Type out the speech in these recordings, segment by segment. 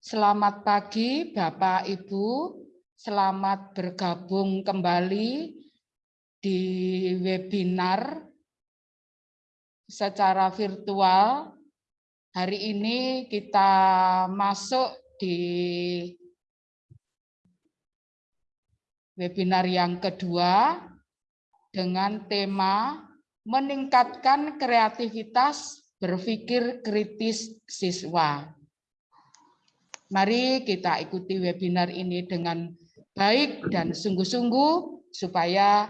Selamat pagi Bapak Ibu, selamat bergabung kembali di webinar secara virtual. Hari ini kita masuk di webinar yang kedua dengan tema meningkatkan kreativitas berpikir kritis siswa. Mari kita ikuti webinar ini dengan baik dan sungguh-sungguh supaya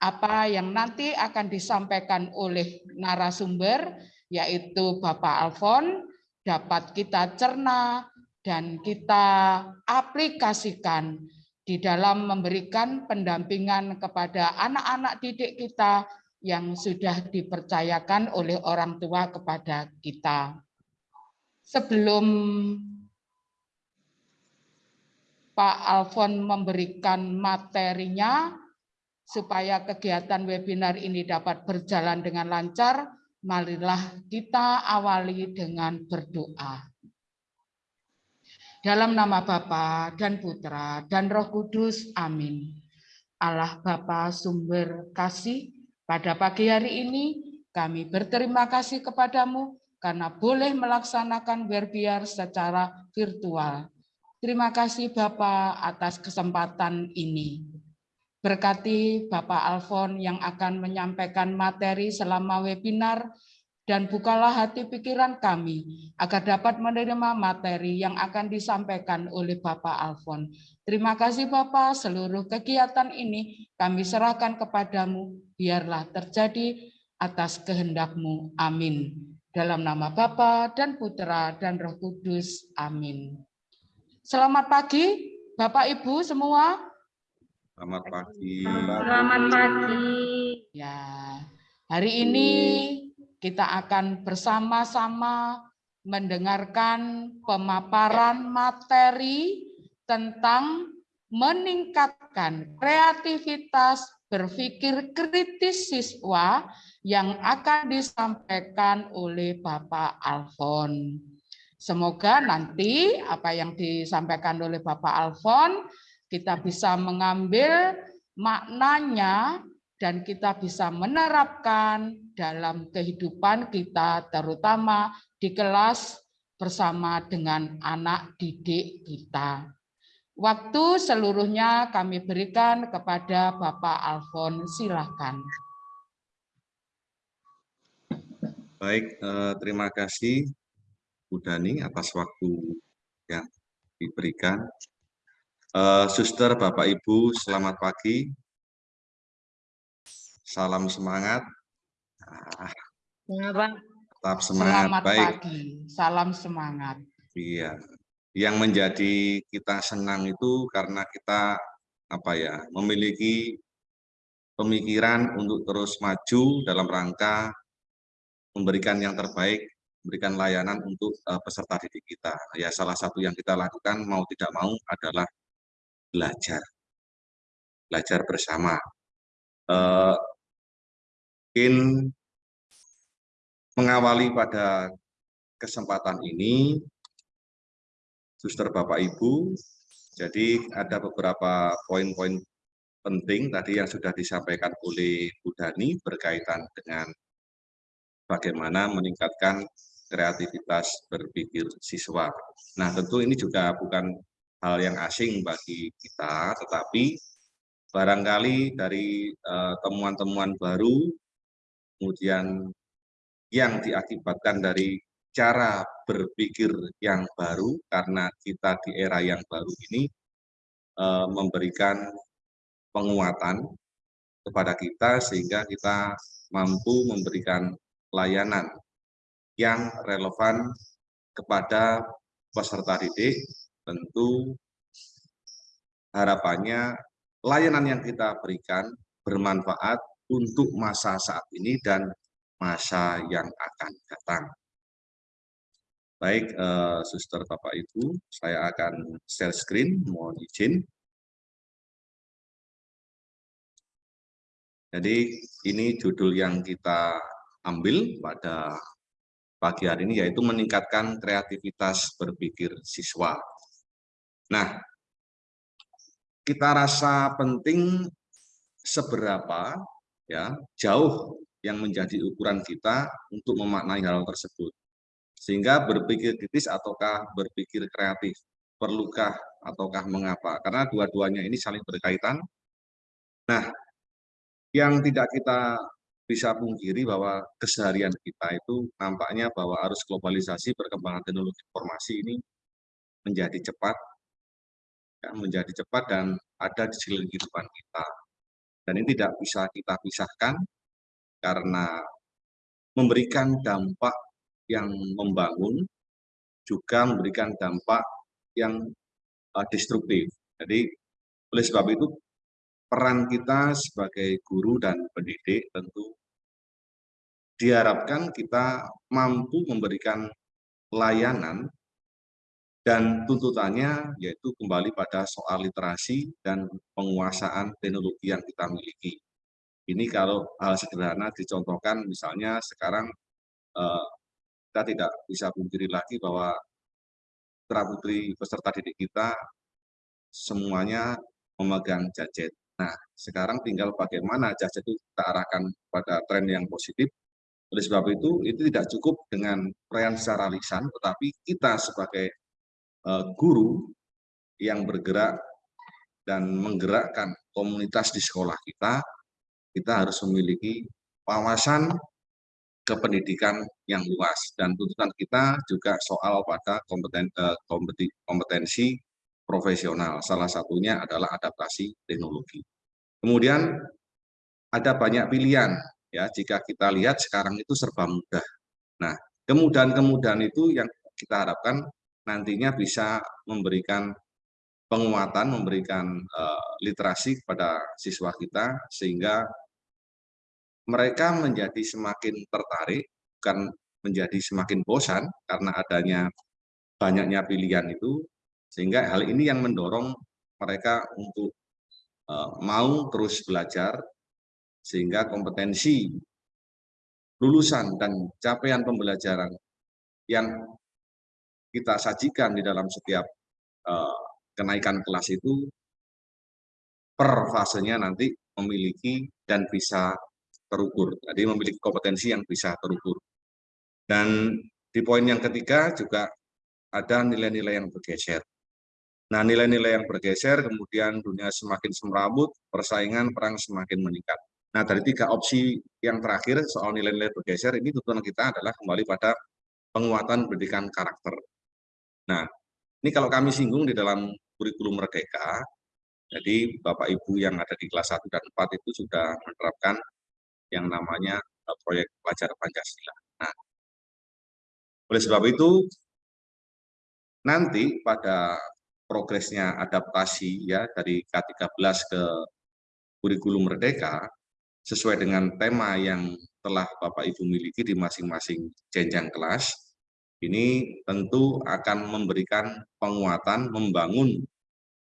apa yang nanti akan disampaikan oleh narasumber yaitu Bapak Alfon dapat kita cerna dan kita aplikasikan di dalam memberikan pendampingan kepada anak-anak didik kita yang sudah dipercayakan oleh orang tua kepada kita. Sebelum Pak Alfon memberikan materinya, supaya kegiatan webinar ini dapat berjalan dengan lancar, marilah kita awali dengan berdoa. Dalam nama Bapa dan Putra dan Roh Kudus, amin. Allah Bapa sumber kasih, pada pagi hari ini kami berterima kasih kepadamu karena boleh melaksanakan berbiar secara virtual. Terima kasih Bapak atas kesempatan ini. Berkati Bapak Alfon yang akan menyampaikan materi selama webinar dan bukalah hati pikiran kami agar dapat menerima materi yang akan disampaikan oleh Bapak Alfon. Terima kasih Bapak, seluruh kegiatan ini kami serahkan kepadamu, biarlah terjadi atas kehendakmu. Amin. Dalam nama Bapa dan Putra dan Roh Kudus. Amin. Selamat pagi Bapak Ibu semua. Selamat pagi. Selamat pagi. Ya, hari ini kita akan bersama-sama mendengarkan pemaparan materi tentang meningkatkan kreativitas berpikir kritis siswa yang akan disampaikan oleh Bapak Alfon. Semoga nanti apa yang disampaikan oleh Bapak Alfon kita bisa mengambil maknanya dan kita bisa menerapkan dalam kehidupan kita terutama di kelas bersama dengan anak didik kita. Waktu seluruhnya kami berikan kepada Bapak Alfon, silakan. Baik, eh, terima kasih Bu Dani atas waktu yang diberikan. Uh, Suster, Bapak, Ibu, selamat pagi. Salam semangat. Ah, tetap semangat. Selamat Baik. pagi. Salam semangat. Iya. Yang menjadi kita senang itu karena kita apa ya memiliki pemikiran untuk terus maju dalam rangka memberikan yang terbaik, memberikan layanan untuk uh, peserta didik kita. Ya salah satu yang kita lakukan mau tidak mau adalah belajar, belajar bersama. Uh, mungkin mengawali pada kesempatan ini, suster Bapak Ibu, jadi ada beberapa poin-poin penting tadi yang sudah disampaikan oleh Bu Dani berkaitan dengan bagaimana meningkatkan kreativitas berpikir siswa. Nah, tentu ini juga bukan hal yang asing bagi kita, tetapi barangkali dari eh, temuan-temuan uh, baru, kemudian yang diakibatkan dari cara berpikir yang baru, karena kita di era yang baru ini uh, memberikan penguatan kepada kita, sehingga kita mampu memberikan layanan yang relevan kepada peserta didik tentu harapannya layanan yang kita berikan bermanfaat untuk masa saat ini dan masa yang akan datang. Baik, eh, suster Bapak Ibu, saya akan share screen, mohon izin. Jadi ini judul yang kita ambil pada pagi hari ini yaitu meningkatkan kreativitas berpikir siswa. Nah, kita rasa penting seberapa ya jauh yang menjadi ukuran kita untuk memaknai hal tersebut. Sehingga berpikir kritis ataukah berpikir kreatif, perlukah ataukah mengapa? Karena dua-duanya ini saling berkaitan. Nah, yang tidak kita bisa pungkiri bahwa keseharian kita itu nampaknya bahwa arus globalisasi perkembangan teknologi informasi ini menjadi cepat, ya, menjadi cepat dan ada di sekeliling kehidupan kita. Dan ini tidak bisa kita pisahkan karena memberikan dampak yang membangun, juga memberikan dampak yang uh, destruktif. Jadi oleh sebab itu peran kita sebagai guru dan pendidik tentu diharapkan kita mampu memberikan layanan dan tuntutannya yaitu kembali pada soal literasi dan penguasaan teknologi yang kita miliki. Ini kalau hal sederhana dicontohkan misalnya sekarang eh, kita tidak bisa pungkiri lagi bahwa putra putri peserta didik kita semuanya memegang gadget. Nah, sekarang tinggal bagaimana gadget itu kita arahkan pada tren yang positif. Oleh sebab itu, itu tidak cukup dengan perayaan secara lisan, tetapi kita sebagai Eh, guru yang bergerak dan menggerakkan komunitas di sekolah kita, kita harus memiliki wawasan kependidikan yang luas dan tuntutan kita juga soal pada kompeten, eh, kompetensi profesional. Salah satunya adalah adaptasi teknologi. Kemudian ada banyak pilihan ya jika kita lihat sekarang itu serba mudah. Nah, kemudahan-kemudahan itu yang kita harapkan nantinya bisa memberikan penguatan, memberikan uh, literasi kepada siswa kita sehingga mereka menjadi semakin tertarik, bukan menjadi semakin bosan karena adanya banyaknya pilihan itu, sehingga hal ini yang mendorong mereka untuk uh, mau terus belajar, sehingga kompetensi lulusan dan capaian pembelajaran yang kita sajikan di dalam setiap uh, kenaikan kelas itu per fasenya nanti memiliki dan bisa terukur. Jadi memiliki kompetensi yang bisa terukur. Dan di poin yang ketiga juga ada nilai-nilai yang bergeser. Nah, nilai-nilai yang bergeser, kemudian dunia semakin semrawut, persaingan perang semakin meningkat. Nah, dari tiga opsi yang terakhir soal nilai-nilai bergeser, ini tuntutan kita adalah kembali pada penguatan pendidikan karakter. Nah, ini kalau kami singgung di dalam kurikulum Merdeka, jadi Bapak Ibu yang ada di kelas 1 dan 4 itu sudah menerapkan yang namanya eh, proyek pelajar Pancasila. Nah, oleh sebab itu, nanti pada progresnya adaptasi ya dari K13 ke kurikulum Merdeka, sesuai dengan tema yang telah Bapak Ibu miliki di masing-masing jenjang kelas, ini tentu akan memberikan penguatan, membangun,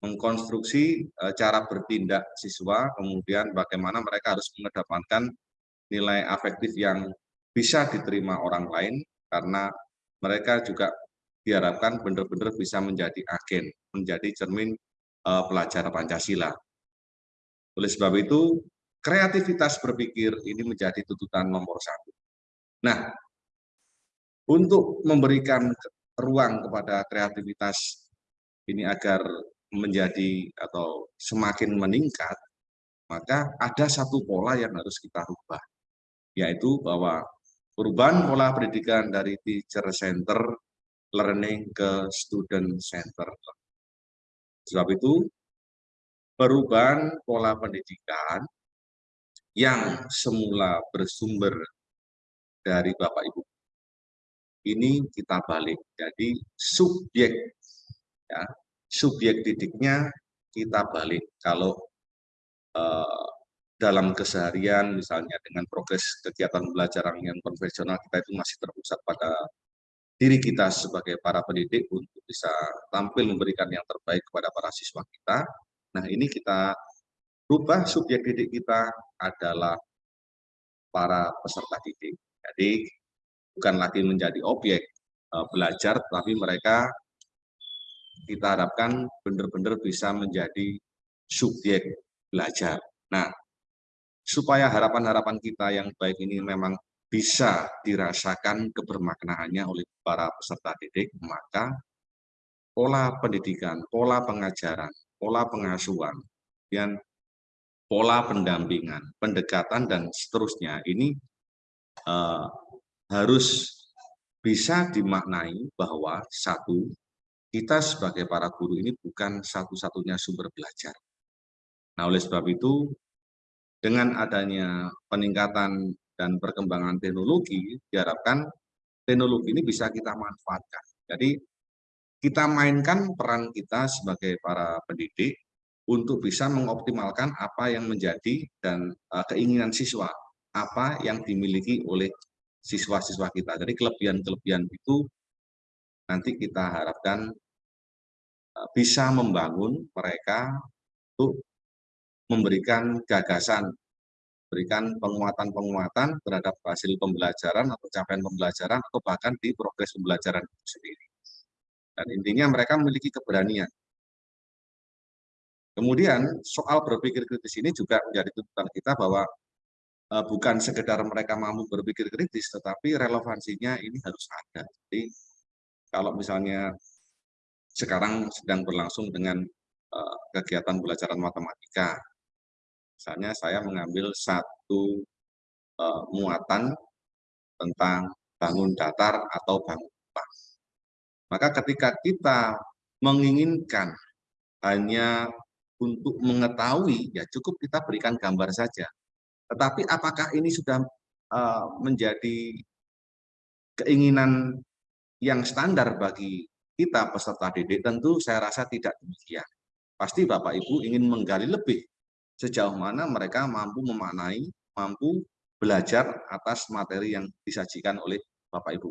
mengkonstruksi e, cara bertindak siswa, kemudian bagaimana mereka harus mengedepankan nilai afektif yang bisa diterima orang lain, karena mereka juga diharapkan benar-benar bisa menjadi agen, menjadi cermin uh, pelajar Pancasila. Oleh sebab itu, kreativitas berpikir ini menjadi tuntutan nomor satu. Nah, untuk memberikan ruang kepada kreativitas ini agar menjadi atau semakin meningkat, maka ada satu pola yang harus kita rubah, yaitu bahwa perubahan pola pendidikan dari teacher center learning ke student center. Sebab itu, perubahan pola pendidikan yang semula bersumber dari Bapak Ibu ini kita balik. Jadi subjek ya, subjek didiknya kita balik. Kalau uh, dalam keseharian misalnya dengan progres kegiatan belajaran yang konvensional kita itu masih terpusat pada diri kita sebagai para pendidik untuk bisa tampil memberikan yang terbaik kepada para siswa kita. Nah ini kita rubah subjek didik kita adalah para peserta didik. Jadi bukan lagi menjadi objek uh, belajar, tapi mereka kita harapkan benar-benar bisa menjadi subjek belajar. Nah, supaya harapan-harapan kita yang baik ini memang bisa dirasakan kebermaknaannya oleh para peserta didik, maka pola pendidikan, pola pengajaran, pola pengasuhan, dan pola pendampingan, pendekatan, dan seterusnya ini uh, harus bisa dimaknai bahwa satu, kita sebagai para guru ini bukan satu-satunya sumber belajar. Nah, oleh sebab itu, dengan adanya peningkatan dan perkembangan teknologi, diharapkan teknologi ini bisa kita manfaatkan. Jadi, kita mainkan peran kita sebagai para pendidik untuk bisa mengoptimalkan apa yang menjadi dan uh, keinginan siswa, apa yang dimiliki oleh siswa-siswa kita. Jadi kelebihan-kelebihan itu nanti kita harapkan uh, bisa membangun mereka untuk memberikan gagasan, berikan penguatan-penguatan terhadap hasil pembelajaran atau capaian pembelajaran atau bahkan di progres pembelajaran itu sendiri. Dan intinya mereka memiliki keberanian Kemudian soal berpikir kritis ini juga menjadi tuntutan kita bahwa uh, bukan sekedar mereka mampu berpikir kritis, tetapi relevansinya ini harus ada. Jadi kalau misalnya sekarang sedang berlangsung dengan uh, kegiatan belajaran matematika, misalnya saya mengambil satu uh, muatan tentang bangun datar atau bangun upah. Maka ketika kita menginginkan hanya untuk mengetahui, ya cukup kita berikan gambar saja. Tetapi apakah ini sudah uh, menjadi keinginan yang standar bagi kita peserta didik? Tentu saya rasa tidak demikian. Pasti Bapak Ibu ingin menggali lebih sejauh mana mereka mampu memaknai, mampu belajar atas materi yang disajikan oleh Bapak Ibu.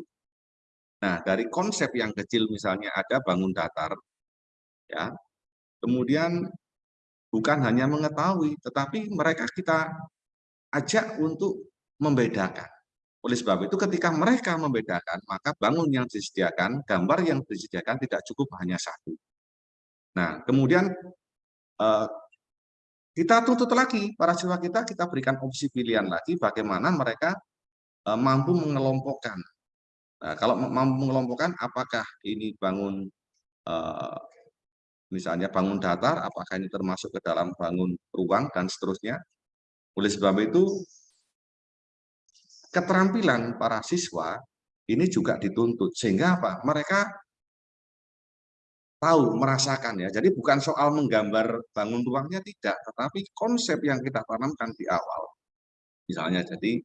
Nah, dari konsep yang kecil misalnya ada bangun datar, ya, kemudian bukan hanya mengetahui, tetapi mereka kita ajak untuk membedakan. Oleh sebab itu ketika mereka membedakan, maka bangun yang disediakan, gambar yang disediakan tidak cukup hanya satu. Nah, kemudian eh, kita tuntut lagi, para siswa kita, kita berikan opsi pilihan lagi bagaimana mereka eh, mampu mengelompokkan. Nah, kalau mampu mengelompokkan, apakah ini bangun eh, misalnya bangun datar, apakah ini termasuk ke dalam bangun ruang, dan seterusnya. Oleh sebab itu, keterampilan para siswa ini juga dituntut. Sehingga apa? Mereka tahu, merasakan ya. Jadi bukan soal menggambar bangun ruangnya, tidak. Tetapi konsep yang kita tanamkan di awal. Misalnya, jadi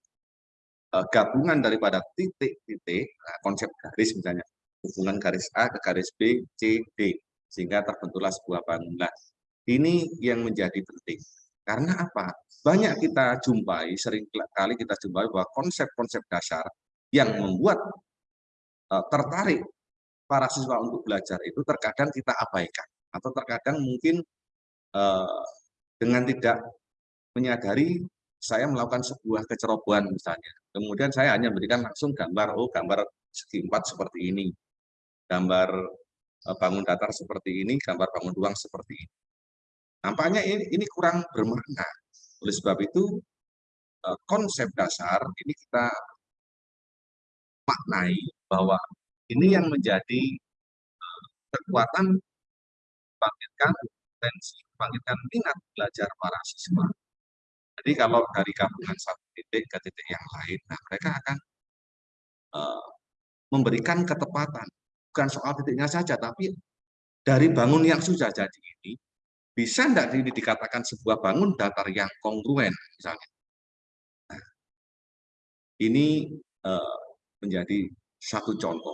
eh, gabungan daripada titik-titik, nah, konsep garis misalnya, hubungan garis A ke garis B, C, D sehingga terbentuklah sebuah bangunan. Ini yang menjadi penting. Karena apa? Banyak kita jumpai, sering kali kita jumpai bahwa konsep-konsep dasar yang membuat uh, tertarik para siswa untuk belajar itu terkadang kita abaikan. Atau terkadang mungkin uh, dengan tidak menyadari saya melakukan sebuah kecerobohan misalnya. Kemudian saya hanya memberikan langsung gambar, oh gambar segi empat seperti ini. Gambar bangun datar seperti ini, gambar bangun ruang seperti ini. Nampaknya ini, ini kurang bermakna. Oleh sebab itu, eh, konsep dasar ini kita maknai bahwa ini yang menjadi eh, kekuatan bangkitkan potensi, bangkitkan minat belajar para siswa. Jadi kalau dari gabungan satu titik ke titik yang lain, nah mereka akan memberikan ketepatan bukan soal titiknya saja, tapi dari bangun yang sudah jadi ini, bisa tidak ini dikatakan sebuah bangun datar yang kongruen, misalnya. Nah, ini uh, menjadi satu contoh.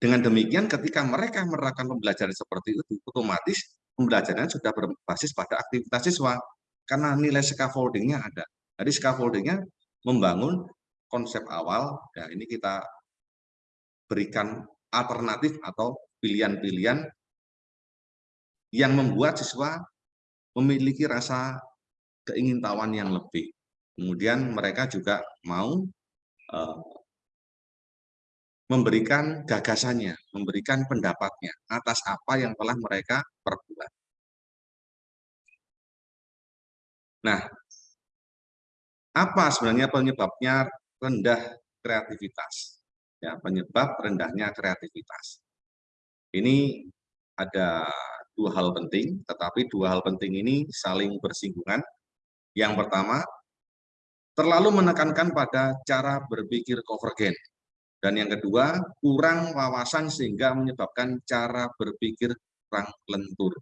Dengan demikian, ketika mereka menerapkan pembelajaran seperti itu, otomatis pembelajarannya sudah berbasis pada aktivitas siswa, karena nilai scaffoldingnya ada. Jadi scaffoldingnya membangun konsep awal, ya ini kita berikan alternatif atau pilihan-pilihan yang membuat siswa memiliki rasa keingintahuan yang lebih. Kemudian mereka juga mau uh, memberikan gagasannya, memberikan pendapatnya atas apa yang telah mereka perbuat. Nah, apa sebenarnya penyebabnya rendah kreativitas? Ya, penyebab rendahnya kreativitas. Ini ada dua hal penting, tetapi dua hal penting ini saling bersinggungan. Yang pertama, terlalu menekankan pada cara berpikir konvergen. Dan yang kedua, kurang wawasan sehingga menyebabkan cara berpikir kurang lentur.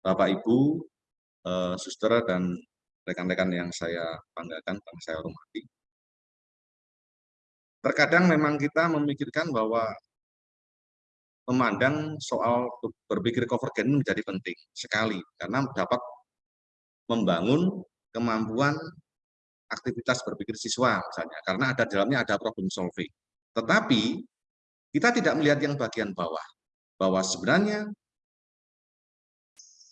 Bapak, Ibu, eh, suster, dan rekan-rekan yang saya banggakan, yang saya hormati. Terkadang memang kita memikirkan bahwa memandang soal berpikir konvergen menjadi penting sekali karena dapat membangun kemampuan aktivitas berpikir siswa misalnya karena ada dalamnya ada problem solving. Tetapi kita tidak melihat yang bagian bawah bahwa sebenarnya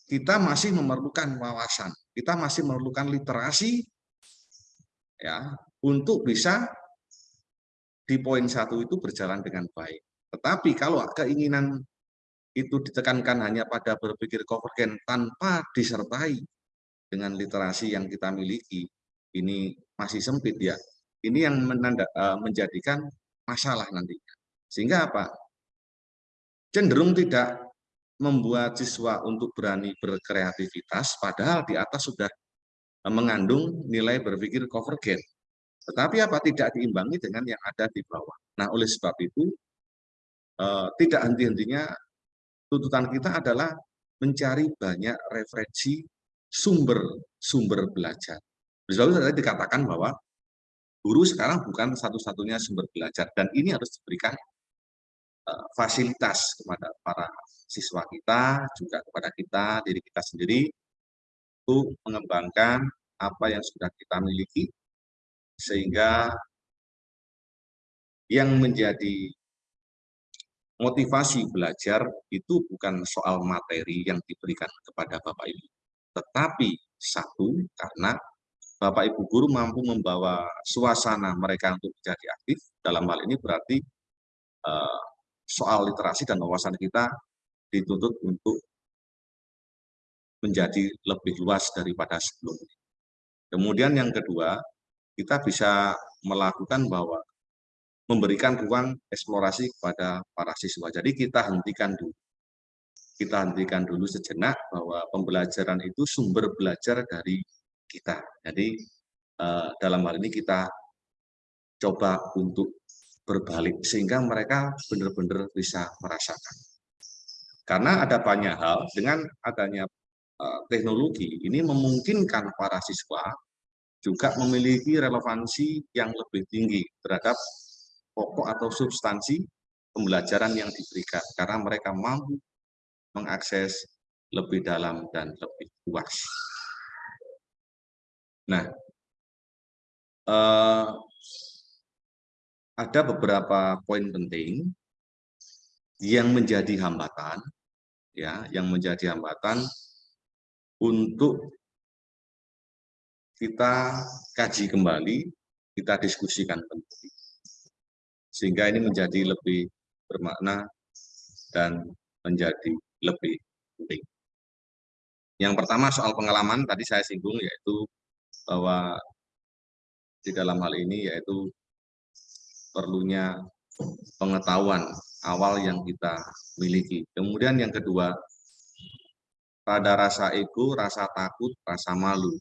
kita masih memerlukan wawasan, kita masih memerlukan literasi ya untuk bisa di poin satu itu berjalan dengan baik. Tetapi kalau keinginan itu ditekankan hanya pada berpikir konvergen tanpa disertai dengan literasi yang kita miliki, ini masih sempit ya. Ini yang menanda, eh, menjadikan masalah nantinya. Sehingga apa? Cenderung tidak membuat siswa untuk berani berkreativitas, padahal di atas sudah mengandung nilai berpikir konvergen. Tetapi apa? Tidak diimbangi dengan yang ada di bawah. Nah, oleh sebab itu, Eh, tidak henti-hentinya tuntutan kita adalah mencari banyak referensi sumber-sumber belajar. Misalnya tadi dikatakan bahwa guru sekarang bukan satu-satunya sumber belajar dan ini harus diberikan uh, fasilitas kepada para siswa kita, juga kepada kita, diri kita sendiri, untuk mengembangkan apa yang sudah kita miliki, sehingga yang menjadi motivasi belajar itu bukan soal materi yang diberikan kepada Bapak Ibu, tetapi satu karena Bapak Ibu guru mampu membawa suasana mereka untuk menjadi aktif, dalam hal ini berarti uh, soal literasi dan wawasan kita dituntut untuk menjadi lebih luas daripada sebelumnya. Kemudian yang kedua, kita bisa melakukan bahwa memberikan ruang eksplorasi kepada para siswa. Jadi kita hentikan dulu. Kita hentikan dulu sejenak bahwa pembelajaran itu sumber belajar dari kita. Jadi eh, dalam hal ini kita coba untuk berbalik sehingga mereka benar-benar bisa merasakan. Karena ada banyak hal dengan adanya eh, teknologi ini memungkinkan para siswa juga memiliki relevansi yang lebih tinggi terhadap pokok atau substansi pembelajaran yang diberikan karena mereka mampu mengakses lebih dalam dan lebih luas. Nah, eh, ada beberapa poin penting yang menjadi hambatan, ya, yang menjadi hambatan untuk kita kaji kembali, kita diskusikan kembali sehingga ini menjadi lebih bermakna dan menjadi lebih penting. Yang pertama soal pengalaman tadi saya singgung yaitu bahwa di dalam hal ini yaitu perlunya pengetahuan awal yang kita miliki. Kemudian yang kedua, pada rasa ego, rasa takut, rasa malu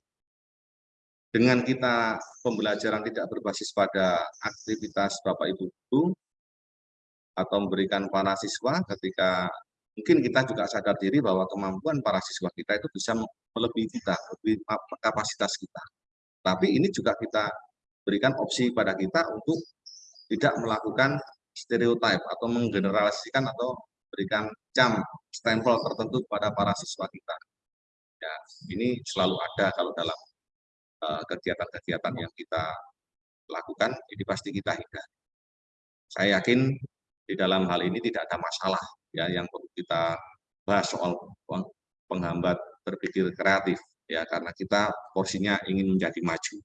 dengan kita pembelajaran tidak berbasis pada aktivitas Bapak Ibu guru atau memberikan para siswa ketika mungkin kita juga sadar diri bahwa kemampuan para siswa kita itu bisa melebihi kita, lebih kapasitas kita. Tapi ini juga kita berikan opsi pada kita untuk tidak melakukan stereotip atau menggeneralisasikan atau berikan jam stempel tertentu pada para siswa kita. Ya, ini selalu ada kalau dalam kegiatan-kegiatan yang kita lakukan, ini pasti kita hindari. Saya yakin di dalam hal ini tidak ada masalah ya yang perlu kita bahas soal penghambat berpikir kreatif ya karena kita porsinya ingin menjadi maju.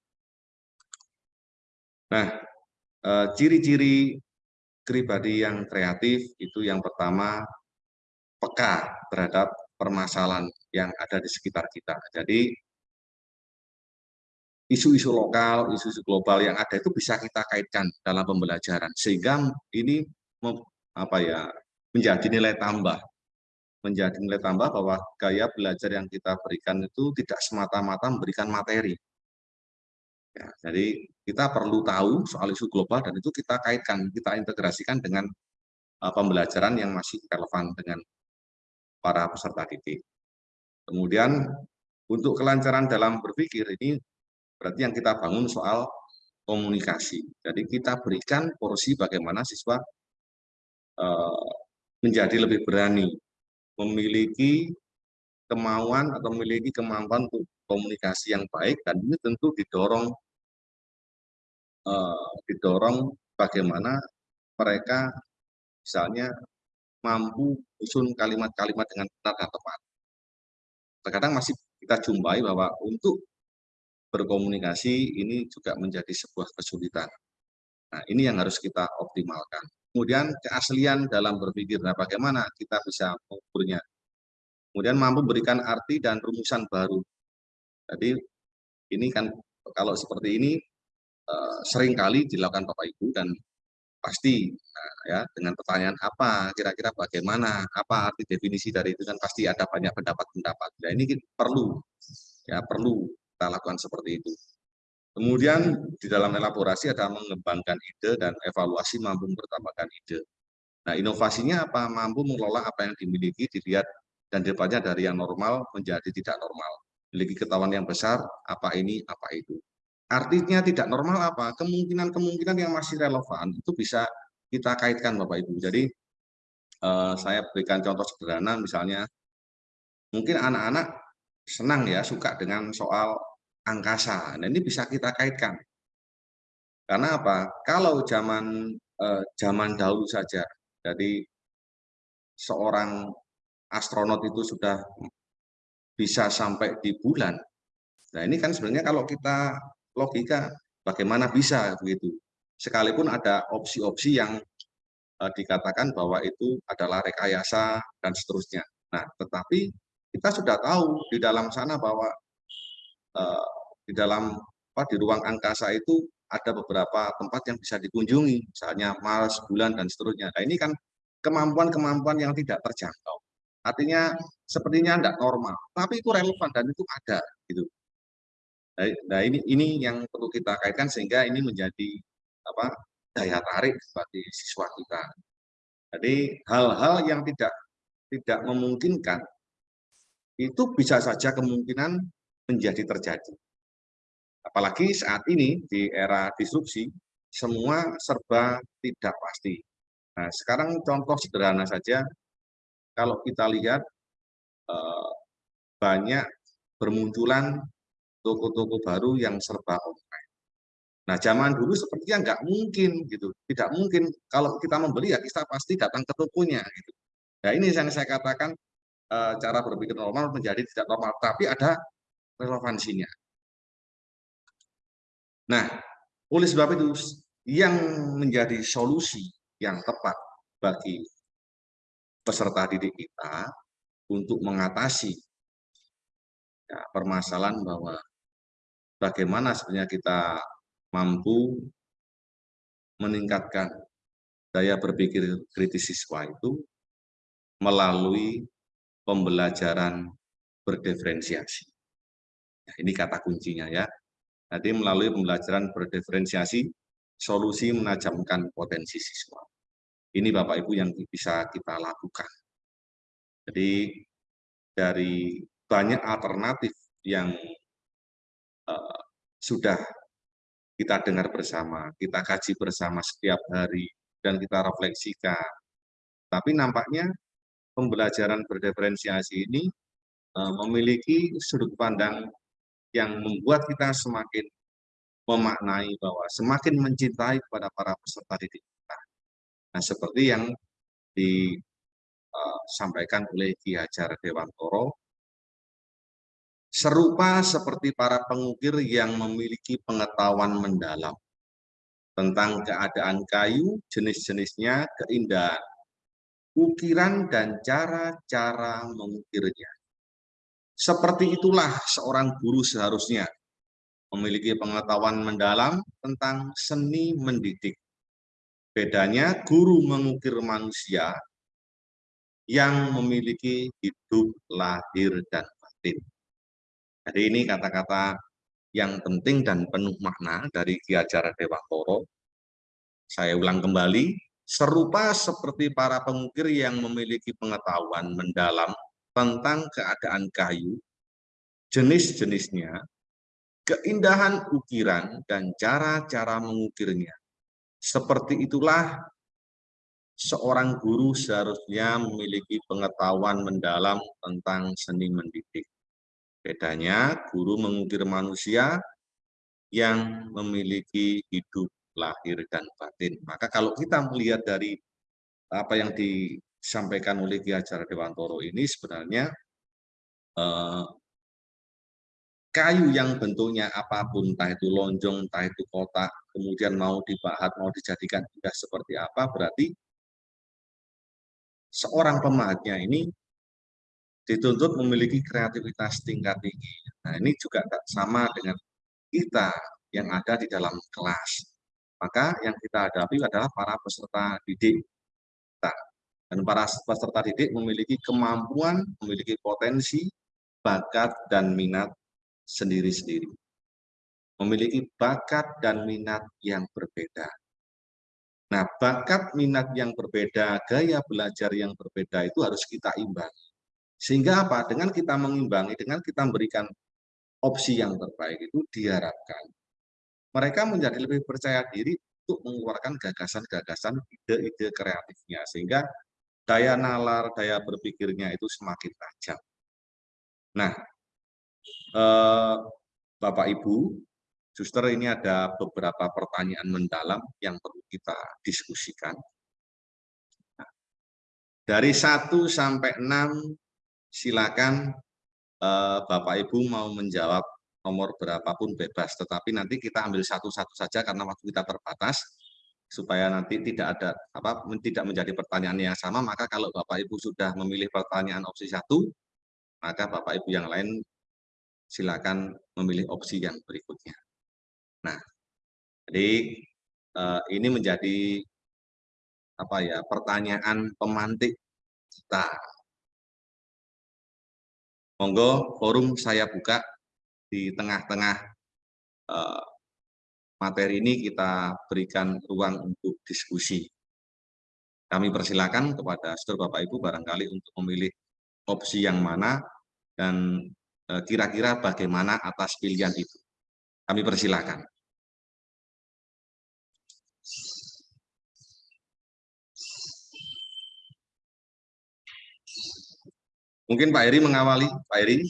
Nah, eh, ciri-ciri pribadi yang kreatif itu yang pertama peka terhadap permasalahan yang ada di sekitar kita. Jadi isu-isu lokal, isu-isu global yang ada itu bisa kita kaitkan dalam pembelajaran sehingga ini apa ya menjadi nilai tambah menjadi nilai tambah bahwa gaya belajar yang kita berikan itu tidak semata-mata memberikan materi. Ya, jadi kita perlu tahu soal isu global dan itu kita kaitkan, kita integrasikan dengan uh, pembelajaran yang masih relevan dengan para peserta didik. Kemudian untuk kelancaran dalam berpikir ini berarti yang kita bangun soal komunikasi. Jadi kita berikan porsi bagaimana siswa uh, menjadi lebih berani memiliki kemauan atau memiliki kemampuan untuk komunikasi yang baik dan ini tentu didorong uh, didorong bagaimana mereka misalnya mampu usun kalimat-kalimat dengan benar dan tepat. Terkadang masih kita jumpai bahwa untuk berkomunikasi ini juga menjadi sebuah kesulitan. Nah, ini yang harus kita optimalkan. Kemudian keaslian dalam berpikir, nah bagaimana kita bisa mengukurnya. Kemudian mampu berikan arti dan rumusan baru. Jadi ini kan kalau seperti ini uh, sering kali dilakukan Bapak Ibu dan pasti nah, ya dengan pertanyaan apa kira-kira bagaimana apa arti definisi dari itu kan pasti ada banyak pendapat-pendapat. Nah ini perlu ya perlu kita lakukan seperti itu. Kemudian di dalam elaborasi ada mengembangkan ide dan evaluasi mampu bertambahkan ide. Nah, inovasinya apa? Mampu mengelola apa yang dimiliki, dilihat dan depannya dari yang normal menjadi tidak normal. Memiliki ketahuan yang besar, apa ini, apa itu. Artinya tidak normal apa? Kemungkinan-kemungkinan yang masih relevan itu bisa kita kaitkan Bapak Ibu. Jadi eh, saya berikan contoh sederhana misalnya, mungkin anak-anak senang ya, suka dengan soal angkasa. Nah, ini bisa kita kaitkan. Karena apa? Kalau zaman eh, zaman dahulu saja, jadi seorang astronot itu sudah bisa sampai di bulan. Nah, ini kan sebenarnya kalau kita logika bagaimana bisa begitu. Sekalipun ada opsi-opsi yang eh, dikatakan bahwa itu adalah rekayasa dan seterusnya. Nah, tetapi kita sudah tahu di dalam sana bahwa uh, di dalam apa di ruang angkasa itu ada beberapa tempat yang bisa dikunjungi, misalnya Mars, bulan dan seterusnya. Nah, ini kan kemampuan-kemampuan yang tidak terjangkau. Artinya sepertinya tidak normal, tapi itu relevan dan itu ada gitu. Nah, nah, ini ini yang perlu kita kaitkan sehingga ini menjadi apa daya tarik bagi siswa kita. Jadi hal-hal yang tidak tidak memungkinkan itu bisa saja kemungkinan menjadi terjadi. Apalagi saat ini di era disrupsi, semua serba tidak pasti. Nah, sekarang contoh sederhana saja, kalau kita lihat eh, banyak bermunculan toko-toko baru yang serba online. Nah, zaman dulu sepertinya nggak mungkin gitu, tidak mungkin kalau kita membeli ya kita pasti datang ke tokonya gitu. Nah, ini yang saya katakan eh, cara berpikir normal menjadi tidak normal, tapi ada relevansinya. Nah, oleh sebab itu yang menjadi solusi yang tepat bagi peserta didik kita untuk mengatasi ya, permasalahan bahwa bagaimana sebenarnya kita mampu meningkatkan daya berpikir kritis siswa itu melalui pembelajaran berdiferensiasi. Nah, ini kata kuncinya ya. Nanti melalui pembelajaran berdiferensiasi, solusi menajamkan potensi siswa. Ini Bapak Ibu yang bisa kita lakukan. Jadi dari banyak alternatif yang uh, sudah kita dengar bersama, kita kaji bersama setiap hari, dan kita refleksikan. Tapi nampaknya pembelajaran berdiferensiasi ini uh, memiliki sudut pandang yang membuat kita semakin memaknai bahwa semakin mencintai kepada para peserta didik kita. Nah, seperti yang disampaikan uh, oleh Ki Hajar Dewantoro, serupa seperti para pengukir yang memiliki pengetahuan mendalam. tentang keadaan kayu, jenis-jenisnya, keindahan, ukiran dan cara-cara mengukirnya. Seperti itulah seorang guru seharusnya memiliki pengetahuan mendalam tentang seni mendidik. Bedanya guru mengukir manusia yang memiliki hidup lahir dan batin. Jadi ini kata-kata yang penting dan penuh makna dari Ki Ajar Dewantoro. Saya ulang kembali, serupa seperti para pengukir yang memiliki pengetahuan mendalam tentang keadaan kayu, jenis-jenisnya, keindahan ukiran, dan cara-cara mengukirnya. Seperti itulah seorang guru seharusnya memiliki pengetahuan mendalam tentang seni mendidik. Bedanya, guru mengukir manusia yang memiliki hidup lahir dan batin. Maka kalau kita melihat dari apa yang disampaikan oleh Ki Hajar Dewantoro ini sebenarnya eh, kayu yang bentuknya apa pun, entah itu lonjong, entah itu kotak, kemudian mau dibahat, mau dijadikan indah seperti apa, berarti seorang pemahatnya ini dituntut memiliki kreativitas tingkat tinggi. Nah ini juga sama dengan kita yang ada di dalam kelas maka yang kita hadapi adalah para peserta didik. Dan para peserta didik memiliki kemampuan, memiliki potensi, bakat, dan minat sendiri-sendiri. Memiliki bakat dan minat yang berbeda. Nah, bakat minat yang berbeda, gaya belajar yang berbeda itu harus kita imbangi. Sehingga apa? Dengan kita mengimbangi, dengan kita memberikan opsi yang terbaik itu diharapkan mereka menjadi lebih percaya diri untuk mengeluarkan gagasan-gagasan ide-ide kreatifnya sehingga daya nalar, daya berpikirnya itu semakin tajam. Nah, eh, Bapak Ibu, Suster ini ada beberapa pertanyaan mendalam yang perlu kita diskusikan. Nah, dari 1 sampai 6 silakan eh, Bapak Ibu mau menjawab nomor berapapun bebas, tetapi nanti kita ambil satu-satu saja karena waktu kita terbatas, supaya nanti tidak ada apa tidak menjadi pertanyaan yang sama maka kalau Bapak Ibu sudah memilih pertanyaan opsi satu maka Bapak Ibu yang lain silakan memilih opsi yang berikutnya. Nah, jadi eh, ini menjadi apa ya pertanyaan pemantik kita. Monggo forum saya buka di tengah-tengah uh, materi ini kita berikan ruang untuk diskusi. Kami persilakan kepada saudara Bapak Ibu barangkali untuk memilih opsi yang mana dan eh, kira-kira bagaimana atas pilihan itu. Kami persilakan. Mungkin Pak Eri mengawali. Pak Eri.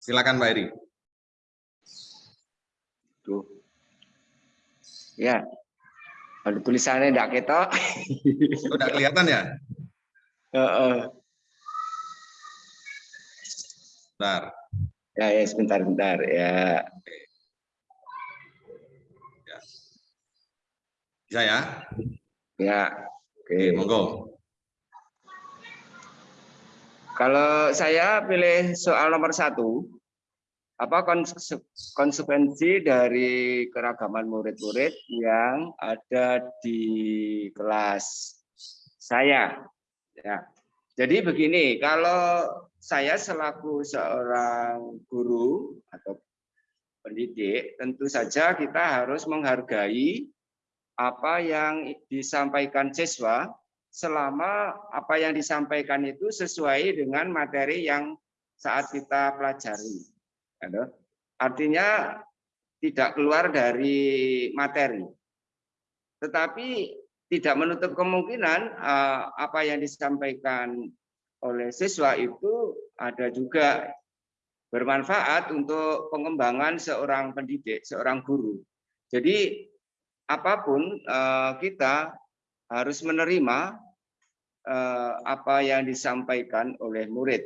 Silakan Pak Eri. Ya. Ada tulisannya tidak kita. Sudah kelihatan ya? Uh, uh. Bentar. Ya, ya, sebentar, sebentar. Ya. ya. Bisa ya? Ya. Oke, Oke monggo. Kalau saya pilih soal nomor satu, apa konsekuensi dari keragaman murid-murid yang ada di kelas saya? Ya. Jadi begini, kalau saya selaku seorang guru atau pendidik, tentu saja kita harus menghargai apa yang disampaikan siswa selama apa yang disampaikan itu sesuai dengan materi yang saat kita pelajari. Artinya tidak keluar dari materi. Tetapi tidak menutup kemungkinan eh, apa yang disampaikan oleh siswa itu ada juga bermanfaat untuk pengembangan seorang pendidik, seorang guru. Jadi apa pun eh, kita harus menerima eh, apa yang disampaikan oleh murid.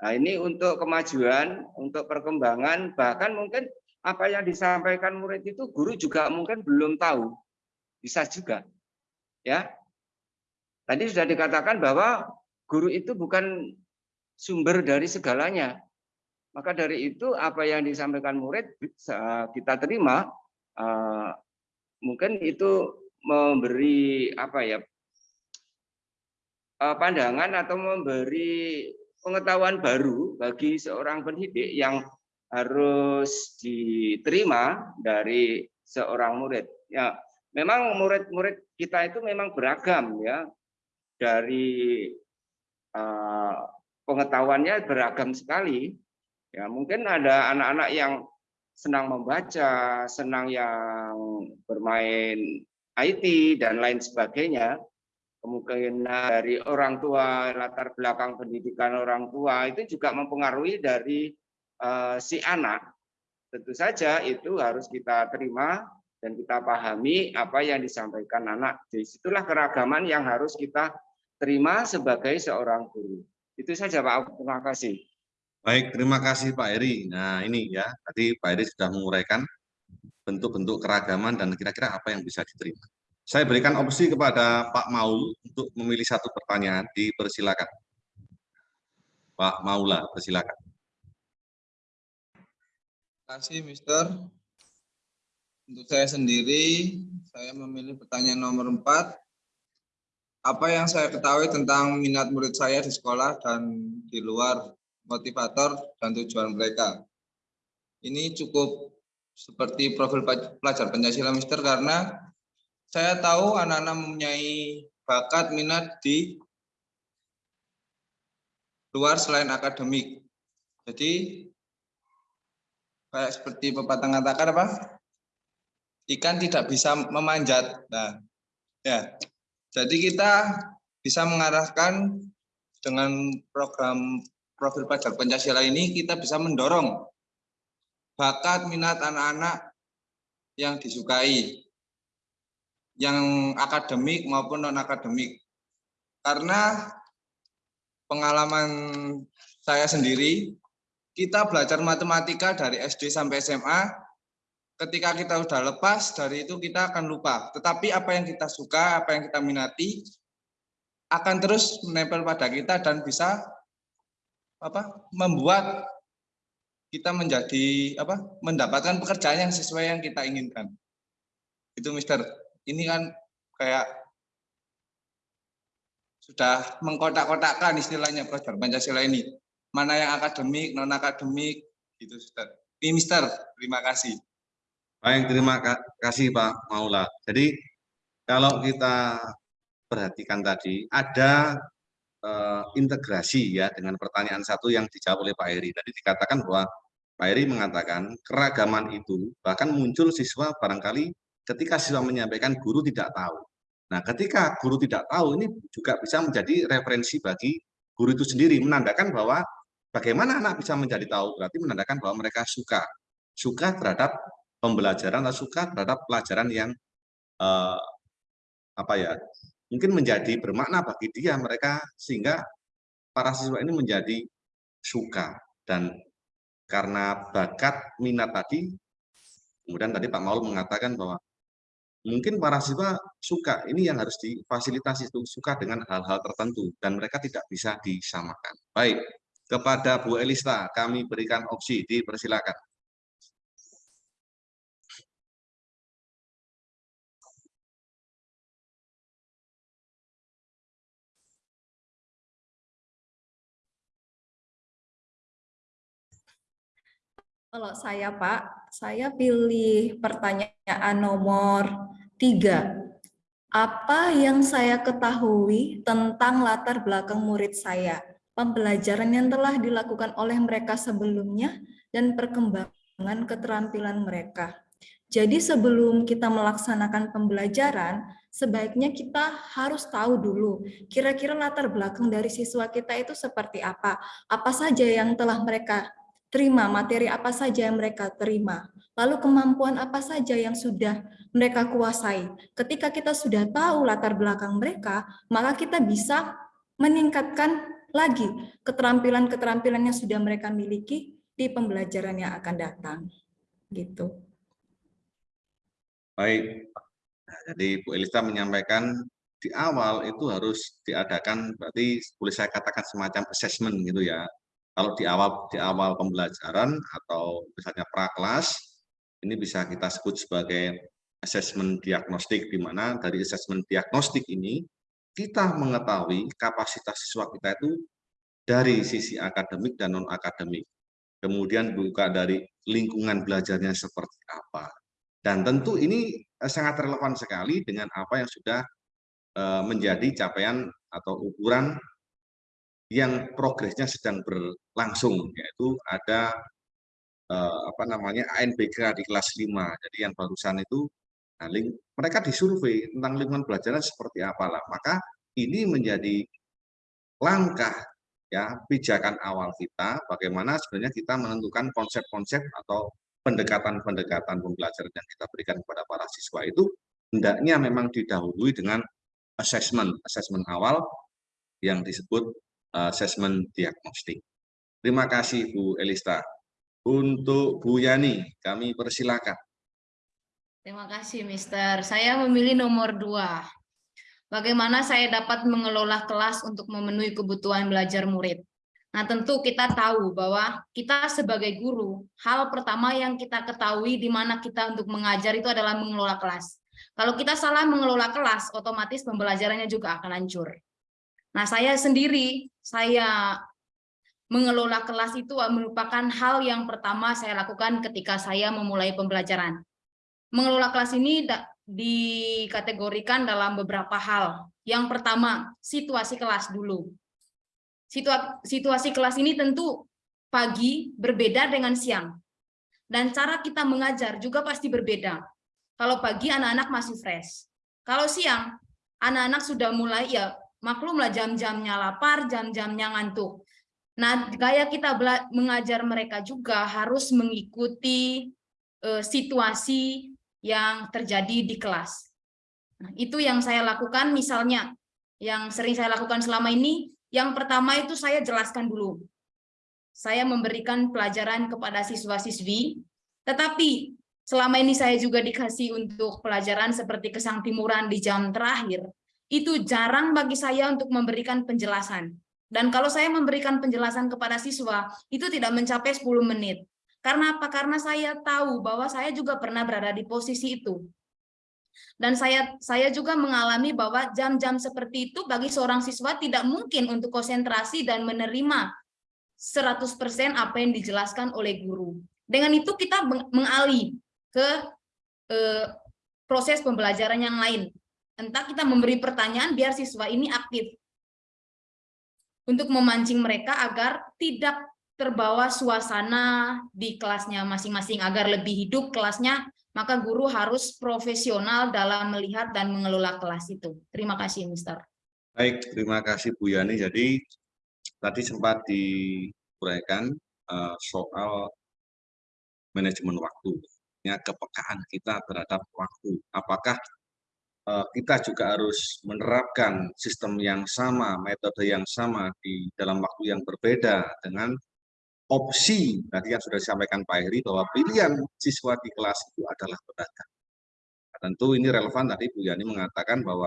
Nah, ini untuk kemajuan, untuk perkembangan, bahkan mungkin apa yang disampaikan murid itu guru juga mungkin belum tahu. Bisa juga. Ya. Tadi sudah dikatakan bahwa guru itu bukan sumber dari segalanya. Maka dari itu apa yang disampaikan murid kita terima eh, mungkin itu memberi apa ya eh, pandangan atau memberi pengetahuan baru bagi seorang pendidik yang harus diterima dari seorang murid. Ya, memang murid-murid kita itu memang beragam ya dari uh, pengetahuannya beragam sekali. Ya, mungkin ada anak-anak yang senang membaca, senang yang bermain IT dan lain sebagainya. Kemungkinan dari orang tua, latar belakang pendidikan orang tua itu juga mempengaruhi dari uh, si anak. Tentu saja itu harus kita terima dan kita pahami apa yang disampaikan anak. Di situlah keragaman yang harus kita terima sebagai seorang guru. Itu saja Pak, terima kasih. Baik, terima kasih Pak Eri. Nah ini ya, tadi Pak Eri sudah menguraikan bentuk-bentuk keragaman dan kira-kira apa yang bisa diterima. Saya berikan opsi kepada Pak Maul untuk memilih satu pertanyaan, dipersilakan. Pak Maula, persilakan. Terima kasih, Mister. Untuk saya sendiri, saya memilih pertanyaan nomor 4 apa yang saya ketahui tentang minat murid saya di sekolah dan di luar motivator dan tujuan mereka. Ini cukup seperti profil pelajar Pancasila Mister karena saya tahu anak-anak mempunyai bakat minat di luar selain akademik. Jadi kayak seperti pepatah mengatakan apa? Ikan tidak bisa memanjat. Nah, ya jadi kita bisa mengarahkan dengan program profil pelajar Pancasila ini kita bisa mendorong bakat minat anak-anak yang disukai, yang akademik maupun non akademik. Karena pengalaman saya sendiri, kita belajar matematika dari SD sampai SMA ketika kita sudah lepas dari itu kita akan lupa. Tetapi apa yang kita suka, apa yang kita minati akan terus menempel pada kita dan bisa apa membuat kita menjadi apa mendapatkan pekerjaan yang sesuai yang kita inginkan. Itu Mister. Ini kan kayak sudah mengkotak-kotakkan istilahnya pelajar Pancasila ini. Mana yang akademik, non akademik, gitu Mister. Ini Mister, terima kasih. Baik, terima kasih Pak Maula. Jadi kalau kita perhatikan tadi ada uh, integrasi ya dengan pertanyaan satu yang dijawab oleh Pak Eri. Tadi dikatakan bahwa Pak Eri mengatakan keragaman itu bahkan muncul siswa barangkali ketika siswa menyampaikan guru tidak tahu. Nah, ketika guru tidak tahu ini juga bisa menjadi referensi bagi guru itu sendiri menandakan bahwa bagaimana anak bisa menjadi tahu. Berarti menandakan bahwa mereka suka. Suka terhadap pembelajaran atau suka terhadap pelajaran yang uh, apa ya mungkin menjadi bermakna bagi dia mereka sehingga para siswa ini menjadi suka. Dan karena bakat minat tadi kemudian tadi Pak Maul mengatakan bahwa mungkin para siswa suka ini yang harus difasilitasi itu suka dengan hal-hal tertentu dan mereka tidak bisa disamakan. Baik kepada Bu Elista kami berikan opsi dipersilakan Kalau saya Pak, saya pilih pertanyaan nomor tiga. Apa yang saya ketahui tentang latar belakang murid saya, pembelajaran yang telah dilakukan oleh mereka sebelumnya, dan perkembangan keterampilan mereka. Jadi sebelum kita melaksanakan pembelajaran, sebaiknya kita harus tahu dulu kira-kira latar belakang dari siswa kita itu seperti apa, apa saja yang telah mereka terima materi apa saja yang mereka terima, lalu kemampuan apa saja yang sudah mereka kuasai. Ketika kita sudah tahu latar belakang mereka, maka kita bisa meningkatkan lagi keterampilan-keterampilan yang sudah mereka miliki di pembelajaran yang akan datang. gitu. Baik, jadi Bu Elisa menyampaikan di awal itu harus diadakan, berarti boleh saya katakan semacam assessment gitu ya. Kalau di awal di awal pembelajaran atau misalnya prakelas, ini bisa kita sebut sebagai assessment diagnostik, di mana dari assessment diagnostik ini kita mengetahui kapasitas siswa kita itu dari sisi akademik dan non-akademik. Kemudian buka dari lingkungan belajarnya seperti apa. Dan tentu ini Eh, sangat relevan sekali dengan apa yang sudah eh, menjadi capaian atau ukuran yang progresnya sedang berlangsung yaitu ada eh, apa namanya ANBK di kelas 5 jadi yang barusan itu nah, mereka disurvei tentang lingkungan belajar seperti apalah. Maka ini menjadi langkah ya pijakan awal kita bagaimana sebenarnya kita menentukan konsep-konsep atau pendekatan-pendekatan pembelajaran yang kita berikan kepada para siswa itu hendaknya memang didahului dengan assessment, assessment awal yang disebut eh, assessment diagnostik. Terima kasih Bu Elista. Untuk Bu Yani, kami persilakan. Terima kasih, Mister. Saya memilih nomor dua. Bagaimana saya dapat mengelola kelas untuk memenuhi kebutuhan belajar murid? Nah, tentu kita tahu bahwa kita sebagai guru, hal pertama yang kita ketahui di mana kita untuk mengajar itu adalah mengelola kelas. Kalau kita salah mengelola kelas, otomatis pembelajarannya juga akan hancur. Nah, saya sendiri, saya mengelola kelas itu merupakan hal yang pertama saya lakukan ketika saya memulai pembelajaran. Mengelola kelas ini dikategorikan dalam beberapa hal. Yang pertama, situasi kelas dulu situasi kelas ini tentu pagi berbeda dengan siang. Dan cara kita mengajar juga pasti berbeda. Kalau pagi anak-anak masih fresh. Kalau siang, anak-anak sudah mulai ya maklumlah jam-jamnya lapar, jam-jamnya ngantuk. Nah, gaya kita mengajar mereka juga harus mengikuti uh, situasi yang terjadi di kelas. Nah, itu yang saya lakukan misalnya, yang sering saya lakukan selama ini, yang pertama itu saya jelaskan dulu. Saya memberikan pelajaran kepada siswa-siswi, tetapi selama ini saya juga dikasih untuk pelajaran seperti kesang timuran di jam terakhir, itu jarang bagi saya untuk memberikan penjelasan. Dan kalau saya memberikan penjelasan kepada siswa, itu tidak mencapai 10 menit. Karena apa? Karena saya tahu bahwa saya juga pernah berada di posisi itu. Dan saya saya juga mengalami bahwa jam-jam seperti itu bagi seorang siswa tidak mungkin untuk konsentrasi dan menerima 100% apa yang dijelaskan oleh guru. Dengan itu kita mengalih ke eh, proses pembelajaran yang lain. Entah kita memberi pertanyaan biar siswa ini aktif. Untuk memancing mereka agar tidak terbawa suasana di kelasnya masing-masing, agar lebih hidup kelasnya maka guru harus profesional dalam melihat dan mengelola kelas itu. Terima kasih, Mister. Baik, terima kasih Bu Yani. Jadi tadi sempat diuraikan uh, soal manajemen waktu, ya kepekaan kita terhadap waktu. Apakah kita juga harus menerapkan sistem yang sama, metode yang sama di dalam waktu yang berbeda dengan opsi tadi yang sudah disampaikan Pak Heri bahwa pilihan siswa di kelas itu adalah pedagang. Nah, tentu ini relevan tadi Bu Yani mengatakan bahwa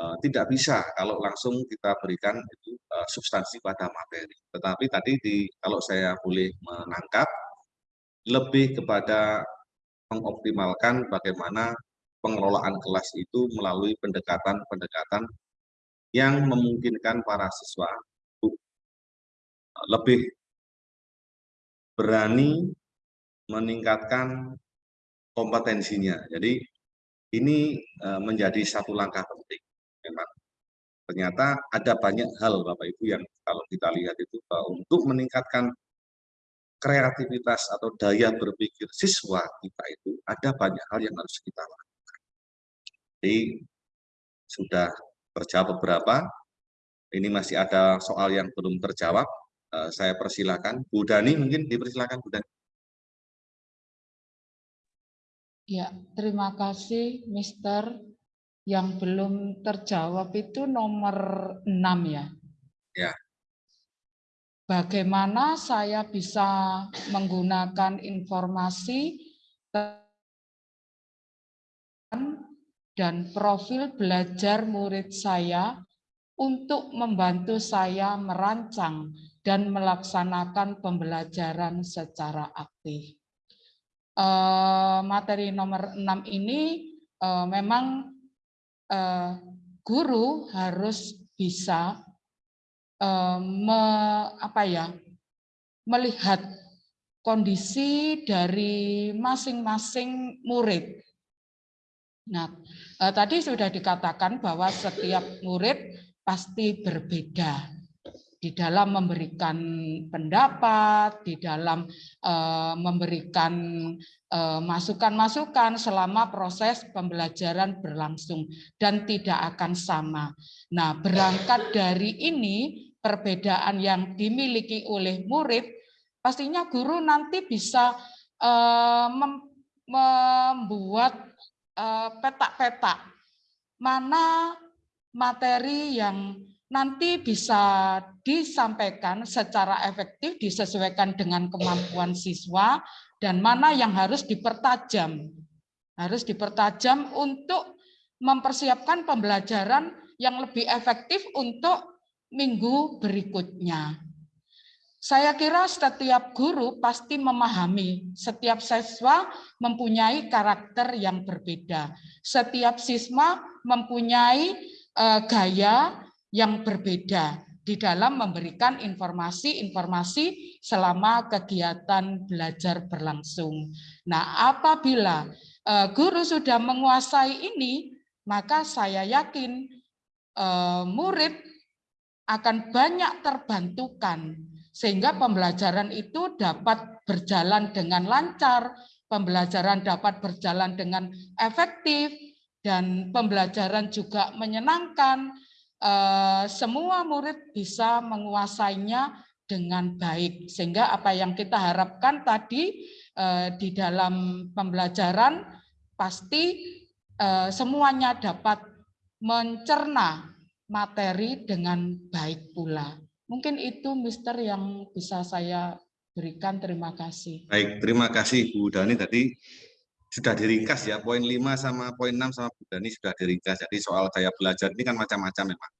uh, tidak bisa kalau langsung kita berikan itu uh, substansi pada materi. Tetapi tadi di kalau saya boleh menangkap lebih kepada mengoptimalkan bagaimana pengelolaan kelas itu melalui pendekatan-pendekatan yang memungkinkan para siswa lebih berani meningkatkan kompetensinya. Jadi ini e, menjadi satu langkah penting. Memang ternyata ada banyak hal Bapak Ibu yang kalau kita lihat itu untuk meningkatkan kreativitas atau daya berpikir siswa kita itu ada banyak hal yang harus kita lakukan. Jadi sudah terjawab beberapa, ini masih ada soal yang belum terjawab, Eh, saya persilakan. Bu Dani mungkin dipersilakan Bu Dani. Ya, terima kasih Mister. Yang belum terjawab itu nomor 6 ya. Ya. Bagaimana saya bisa menggunakan informasi dan profil belajar murid saya untuk membantu saya merancang dan melaksanakan pembelajaran secara aktif. Eh, materi nomor 6 ini eh, memang eh, guru harus bisa apa ya, melihat kondisi dari masing-masing murid Nah, tadi sudah dikatakan bahwa setiap murid pasti berbeda di dalam memberikan pendapat, di dalam eh, memberikan eh, masukan-masukan selama proses pembelajaran berlangsung dan tidak akan sama. Nah, berangkat dari ini perbedaan yang dimiliki oleh murid, pastinya guru nanti bisa eh, membuat Eh, petak-petak mana materi yang nanti bisa disampaikan secara efektif disesuaikan dengan kemampuan siswa dan mana yang harus dipertajam harus dipertajam untuk mempersiapkan pembelajaran yang lebih efektif untuk minggu berikutnya. Saya kira setiap guru pasti memahami setiap siswa mempunyai karakter yang berbeda. Setiap siswa mempunyai uh, gaya yang berbeda di dalam memberikan informasi-informasi selama kegiatan belajar berlangsung. Nah, apabila uh, guru sudah menguasai ini, maka saya yakin uh, murid akan banyak terbantukan sehingga pembelajaran itu dapat berjalan dengan lancar, pembelajaran dapat berjalan dengan efektif, dan pembelajaran juga menyenangkan. Eh, semua murid bisa menguasainya dengan baik, sehingga apa yang kita harapkan tadi eh, di dalam pembelajaran pasti eh, semuanya dapat mencerna materi dengan baik pula. Mungkin itu Mister yang bisa saya berikan. Terima kasih. Baik, terima kasih Bu Dani tadi sudah diringkas ya. Poin 5 sama poin 6 sama Bu Dani sudah diringkas. Jadi soal gaya belajar ini kan macam-macam memang.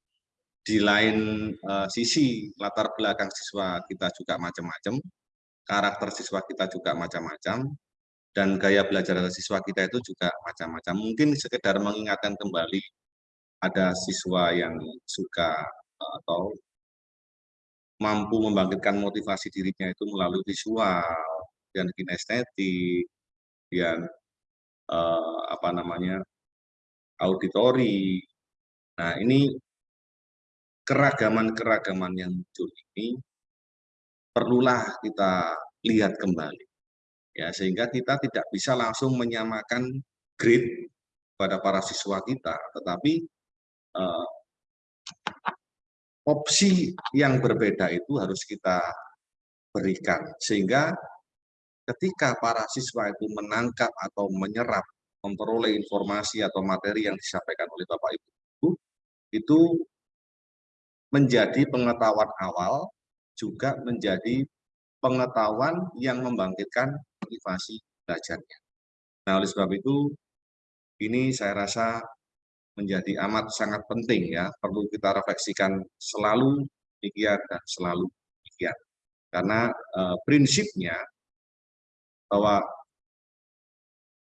Di lain uh, sisi latar belakang siswa kita juga macam-macam, karakter siswa kita juga macam-macam, dan gaya belajar siswa kita itu juga macam-macam. Mungkin sekedar mengingatkan kembali ada siswa yang suka atau mampu membangkitkan motivasi dirinya itu melalui visual dan kinestetik dan eh, apa namanya auditori. Nah ini keragaman-keragaman yang muncul ini perlulah kita lihat kembali ya sehingga kita tidak bisa langsung menyamakan grade pada para siswa kita tetapi eh, opsi yang berbeda itu harus kita berikan sehingga ketika para siswa itu menangkap atau menyerap memperoleh informasi atau materi yang disampaikan oleh Bapak Ibu itu menjadi pengetahuan awal juga menjadi pengetahuan yang membangkitkan motivasi belajarnya. Nah, oleh sebab itu ini saya rasa menjadi amat sangat penting ya, perlu kita refleksikan selalu demikian dan selalu demikian. Karena e, prinsipnya bahwa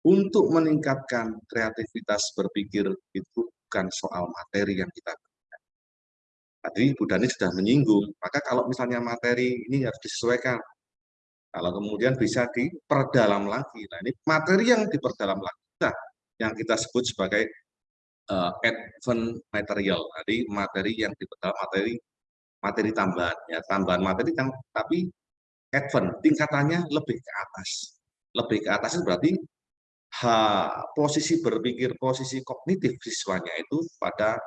untuk meningkatkan kreativitas berpikir itu bukan soal materi yang kita berikan. Tadi Bu Dhani sudah menyinggung, maka kalau misalnya materi ini harus disesuaikan. Kalau kemudian bisa diperdalam lagi. Nah ini materi yang diperdalam lagi, nah, yang kita sebut sebagai uh, advent material, jadi materi yang diperdalam materi materi tambahan, ya tambahan materi tapi advent tingkatannya lebih ke atas, lebih ke atas itu berarti ha, posisi berpikir, posisi kognitif siswanya itu pada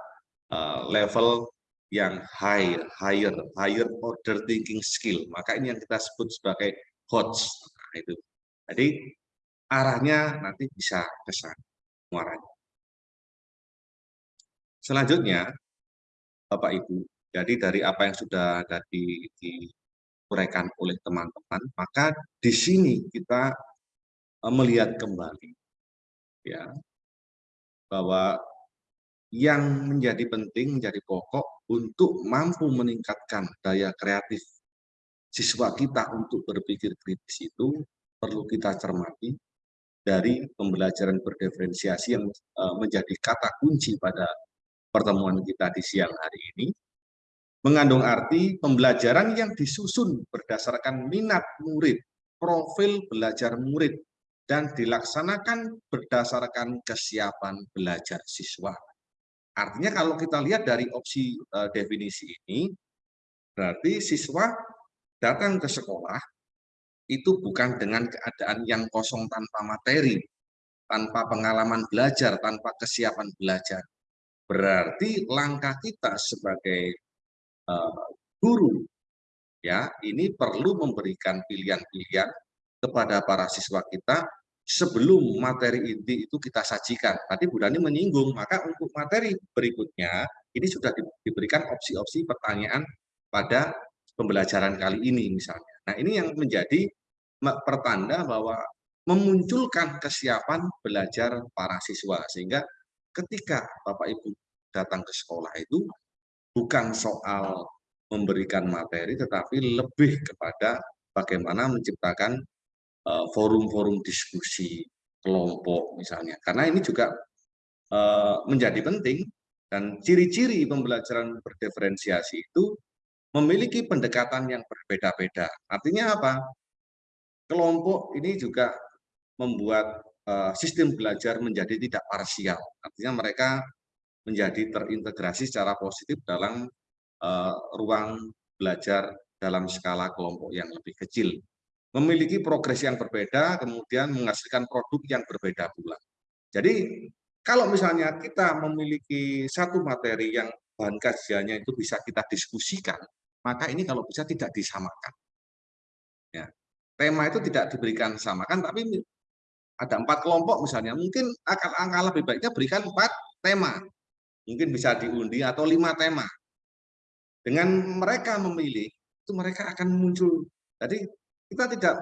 uh, level yang high, higher, higher order thinking skill. Maka ini yang kita sebut sebagai HOTS. Nah, itu. Jadi arahnya nanti bisa ke sana muaranya. Selanjutnya, Bapak Ibu, jadi dari apa yang sudah tadi diuraikan oleh teman-teman, maka di sini kita eh, melihat kembali ya bahwa yang menjadi penting menjadi pokok untuk mampu meningkatkan daya kreatif siswa kita untuk berpikir kritis itu perlu kita cermati dari pembelajaran berdiferensiasi yang eh, menjadi kata kunci pada pertemuan kita di siang hari ini mengandung arti pembelajaran yang disusun berdasarkan minat murid, profil belajar murid, dan dilaksanakan berdasarkan kesiapan belajar siswa. Artinya kalau kita lihat dari opsi uh, definisi ini, berarti siswa datang ke sekolah itu bukan dengan keadaan yang kosong tanpa materi, tanpa pengalaman belajar, tanpa kesiapan belajar. Berarti langkah kita sebagai uh, guru ya ini perlu memberikan pilihan-pilihan kepada para siswa kita sebelum materi inti itu kita sajikan. Tadi Bu Dani menyinggung, maka untuk materi berikutnya ini sudah diberikan opsi-opsi pertanyaan pada pembelajaran kali ini misalnya. Nah ini yang menjadi pertanda bahwa memunculkan kesiapan belajar para siswa sehingga ketika Bapak Ibu datang ke sekolah itu bukan soal memberikan materi, tetapi lebih kepada bagaimana menciptakan eh, forum-forum diskusi kelompok misalnya. Karena ini juga uh, menjadi penting dan ciri-ciri pembelajaran berdiferensiasi itu memiliki pendekatan yang berbeda-beda. Artinya apa? Kelompok ini juga membuat sistem belajar menjadi tidak parsial. Artinya mereka menjadi terintegrasi secara positif dalam uh, ruang belajar dalam skala kelompok yang lebih kecil. Memiliki progres yang berbeda, kemudian menghasilkan produk yang berbeda pula. Jadi, kalau misalnya kita memiliki satu materi yang bahan kajiannya itu bisa kita diskusikan, maka ini kalau bisa tidak disamakan. Ya. Tema itu tidak diberikan samakan, tapi ada empat kelompok misalnya, mungkin akan angka lebih baiknya berikan empat tema mungkin bisa diundi atau lima tema. Dengan mereka memilih, itu mereka akan muncul. Jadi kita tidak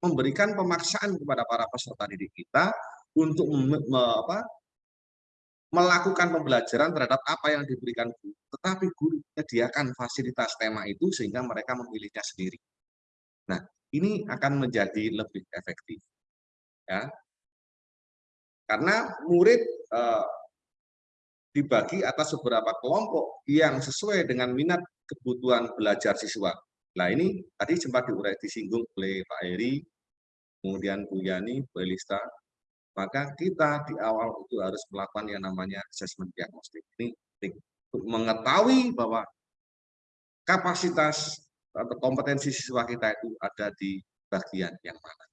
memberikan pemaksaan kepada para peserta didik kita untuk me, me, apa, melakukan pembelajaran terhadap apa yang diberikan guru, tetapi guru menyediakan fasilitas tema itu sehingga mereka memilihnya sendiri. Nah, ini akan menjadi lebih efektif. Ya. Karena murid eh, dibagi atas beberapa kelompok yang sesuai dengan minat kebutuhan belajar siswa. Nah ini tadi sempat diurai disinggung oleh Pak Heri, kemudian Bu Yani, Bu Elista, maka kita di awal itu harus melakukan yang namanya assessment diagnostik. Ini untuk mengetahui bahwa kapasitas atau kompetensi siswa kita itu ada di bagian yang mana.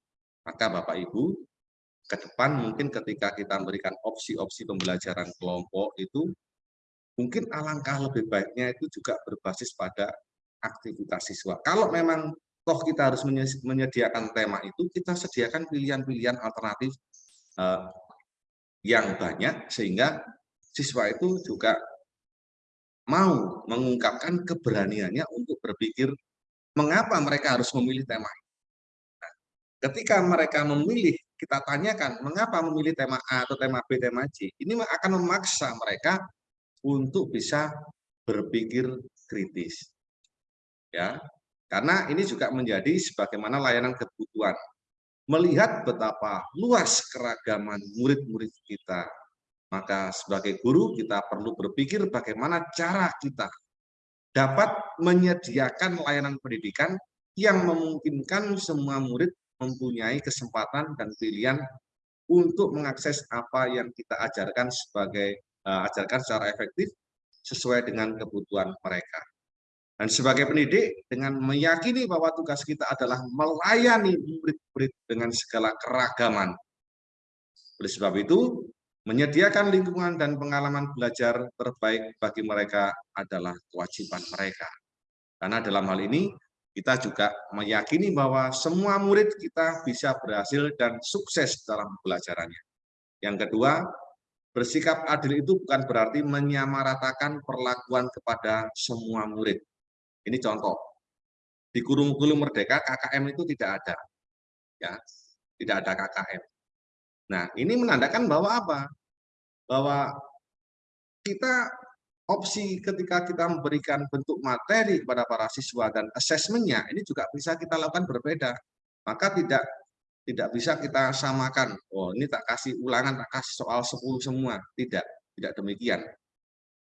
Maka Bapak Ibu ke depan mungkin ketika kita memberikan opsi-opsi pembelajaran kelompok itu mungkin alangkah lebih baiknya itu juga berbasis pada aktivitas siswa. Kalau memang toh kita harus menyediakan tema itu, kita sediakan pilihan-pilihan alternatif eh, yang banyak sehingga siswa itu juga mau mengungkapkan keberaniannya untuk berpikir mengapa mereka harus memilih tema ketika mereka memilih kita tanyakan mengapa memilih tema A atau tema B, tema C, ini akan memaksa mereka untuk bisa berpikir kritis. Ya. Karena ini juga menjadi sebagaimana layanan kebutuhan. Melihat betapa luas keragaman murid-murid kita, maka sebagai guru kita perlu berpikir bagaimana cara kita dapat menyediakan layanan pendidikan yang memungkinkan semua murid mempunyai kesempatan dan pilihan untuk mengakses apa yang kita ajarkan sebagai uh, ajarkan secara efektif sesuai dengan kebutuhan mereka. Dan sebagai pendidik, dengan meyakini bahwa tugas kita adalah melayani murid-murid dengan segala keragaman. Oleh sebab itu, menyediakan lingkungan dan pengalaman belajar terbaik bagi mereka adalah kewajiban mereka. Karena dalam hal ini, kita juga meyakini bahwa semua murid kita bisa berhasil dan sukses dalam pelajarannya. Yang kedua, bersikap adil itu bukan berarti menyamaratakan perlakuan kepada semua murid. Ini contoh. Di kurikulum Merdeka KKM itu tidak ada. Ya. tidak ada KKM. Nah, ini menandakan bahwa apa? Bahwa kita opsi ketika kita memberikan bentuk materi kepada para siswa dan asesmennya ini juga bisa kita lakukan berbeda. Maka tidak tidak bisa kita samakan. Oh, ini tak kasih ulangan, tak kasih soal 10 semua. Tidak, tidak demikian.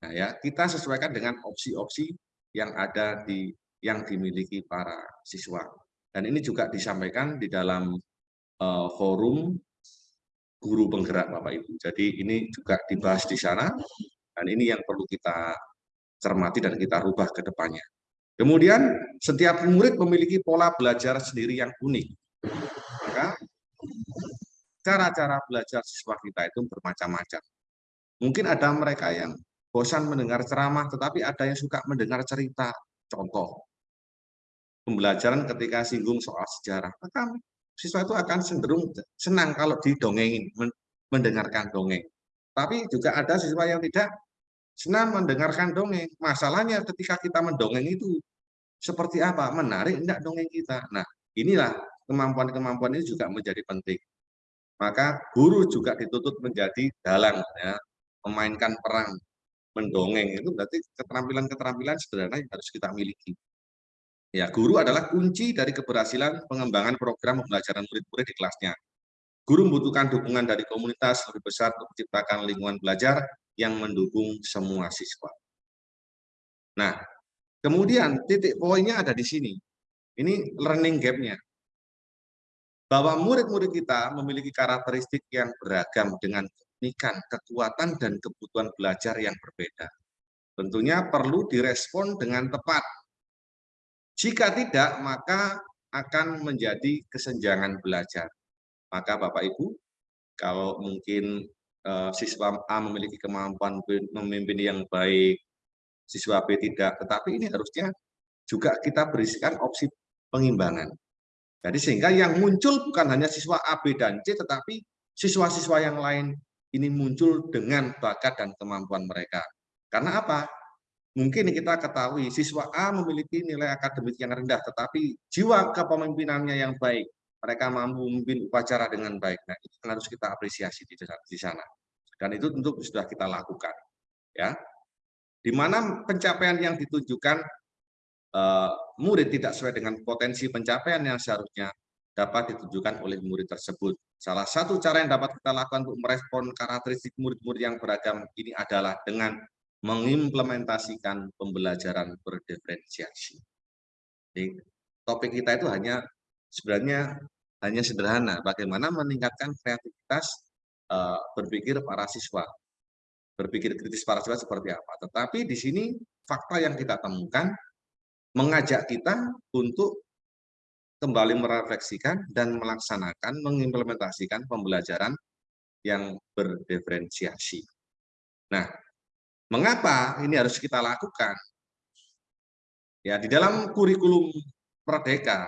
Nah, ya, kita sesuaikan dengan opsi-opsi yang ada di yang dimiliki para siswa. Dan ini juga disampaikan di dalam uh, forum guru penggerak Bapak Ibu. Jadi ini juga dibahas di sana dan ini yang perlu kita cermati dan kita rubah ke depannya. Kemudian setiap murid memiliki pola belajar sendiri yang unik. Maka cara-cara belajar siswa kita itu bermacam-macam. Mungkin ada mereka yang bosan mendengar ceramah, tetapi ada yang suka mendengar cerita. Contoh, pembelajaran ketika singgung soal sejarah. Maka siswa itu akan cenderung senang kalau didongengin, mendengarkan dongeng. Tapi juga ada siswa yang tidak senang mendengarkan dongeng. Masalahnya ketika kita mendongeng itu seperti apa? Menarik enggak dongeng kita? Nah, inilah kemampuan-kemampuan ini juga menjadi penting. Maka guru juga dituntut menjadi dalang, ya, memainkan peran, mendongeng itu berarti keterampilan-keterampilan sederhana yang harus kita miliki. Ya, guru adalah kunci dari keberhasilan pengembangan program pembelajaran murid-murid di kelasnya. Guru membutuhkan dukungan dari komunitas lebih besar untuk menciptakan lingkungan belajar yang mendukung semua siswa. Nah, kemudian titik poinnya ada di sini. Ini learning gap-nya. Bahwa murid-murid kita memiliki karakteristik yang beragam dengan keunikan, kekuatan, dan kebutuhan belajar yang berbeda. Tentunya perlu direspon dengan tepat. Jika tidak, maka akan menjadi kesenjangan belajar. Maka Bapak Ibu, kalau mungkin uh, siswa A memiliki kemampuan memimpin yang baik, siswa B tidak. Tetapi ini harusnya juga kita berisikan opsi pengimbangan. Jadi sehingga yang muncul bukan hanya siswa A, B, dan C, tetapi siswa-siswa yang lain ini muncul dengan bakat dan kemampuan mereka. Karena apa? Mungkin kita ketahui siswa A memiliki nilai akademik yang rendah, tetapi jiwa kepemimpinannya yang baik mereka mampu memimpin upacara dengan baik. Nah, itu harus kita apresiasi di sana. Dan itu tentu sudah kita lakukan. Ya, di mana pencapaian yang ditunjukkan uh, murid tidak sesuai dengan potensi pencapaian yang seharusnya dapat ditunjukkan oleh murid tersebut. Salah satu cara yang dapat kita lakukan untuk merespon karakteristik murid-murid yang beragam ini adalah dengan mengimplementasikan pembelajaran berdiferensiasi. Jadi, topik kita itu hanya sebenarnya hanya sederhana, bagaimana meningkatkan kreativitas uh, berpikir para siswa, berpikir kritis para siswa seperti apa. Tetapi di sini fakta yang kita temukan mengajak kita untuk kembali merefleksikan dan melaksanakan, mengimplementasikan pembelajaran yang berdiferensiasi. Nah, mengapa ini harus kita lakukan? Ya, di dalam kurikulum Merdeka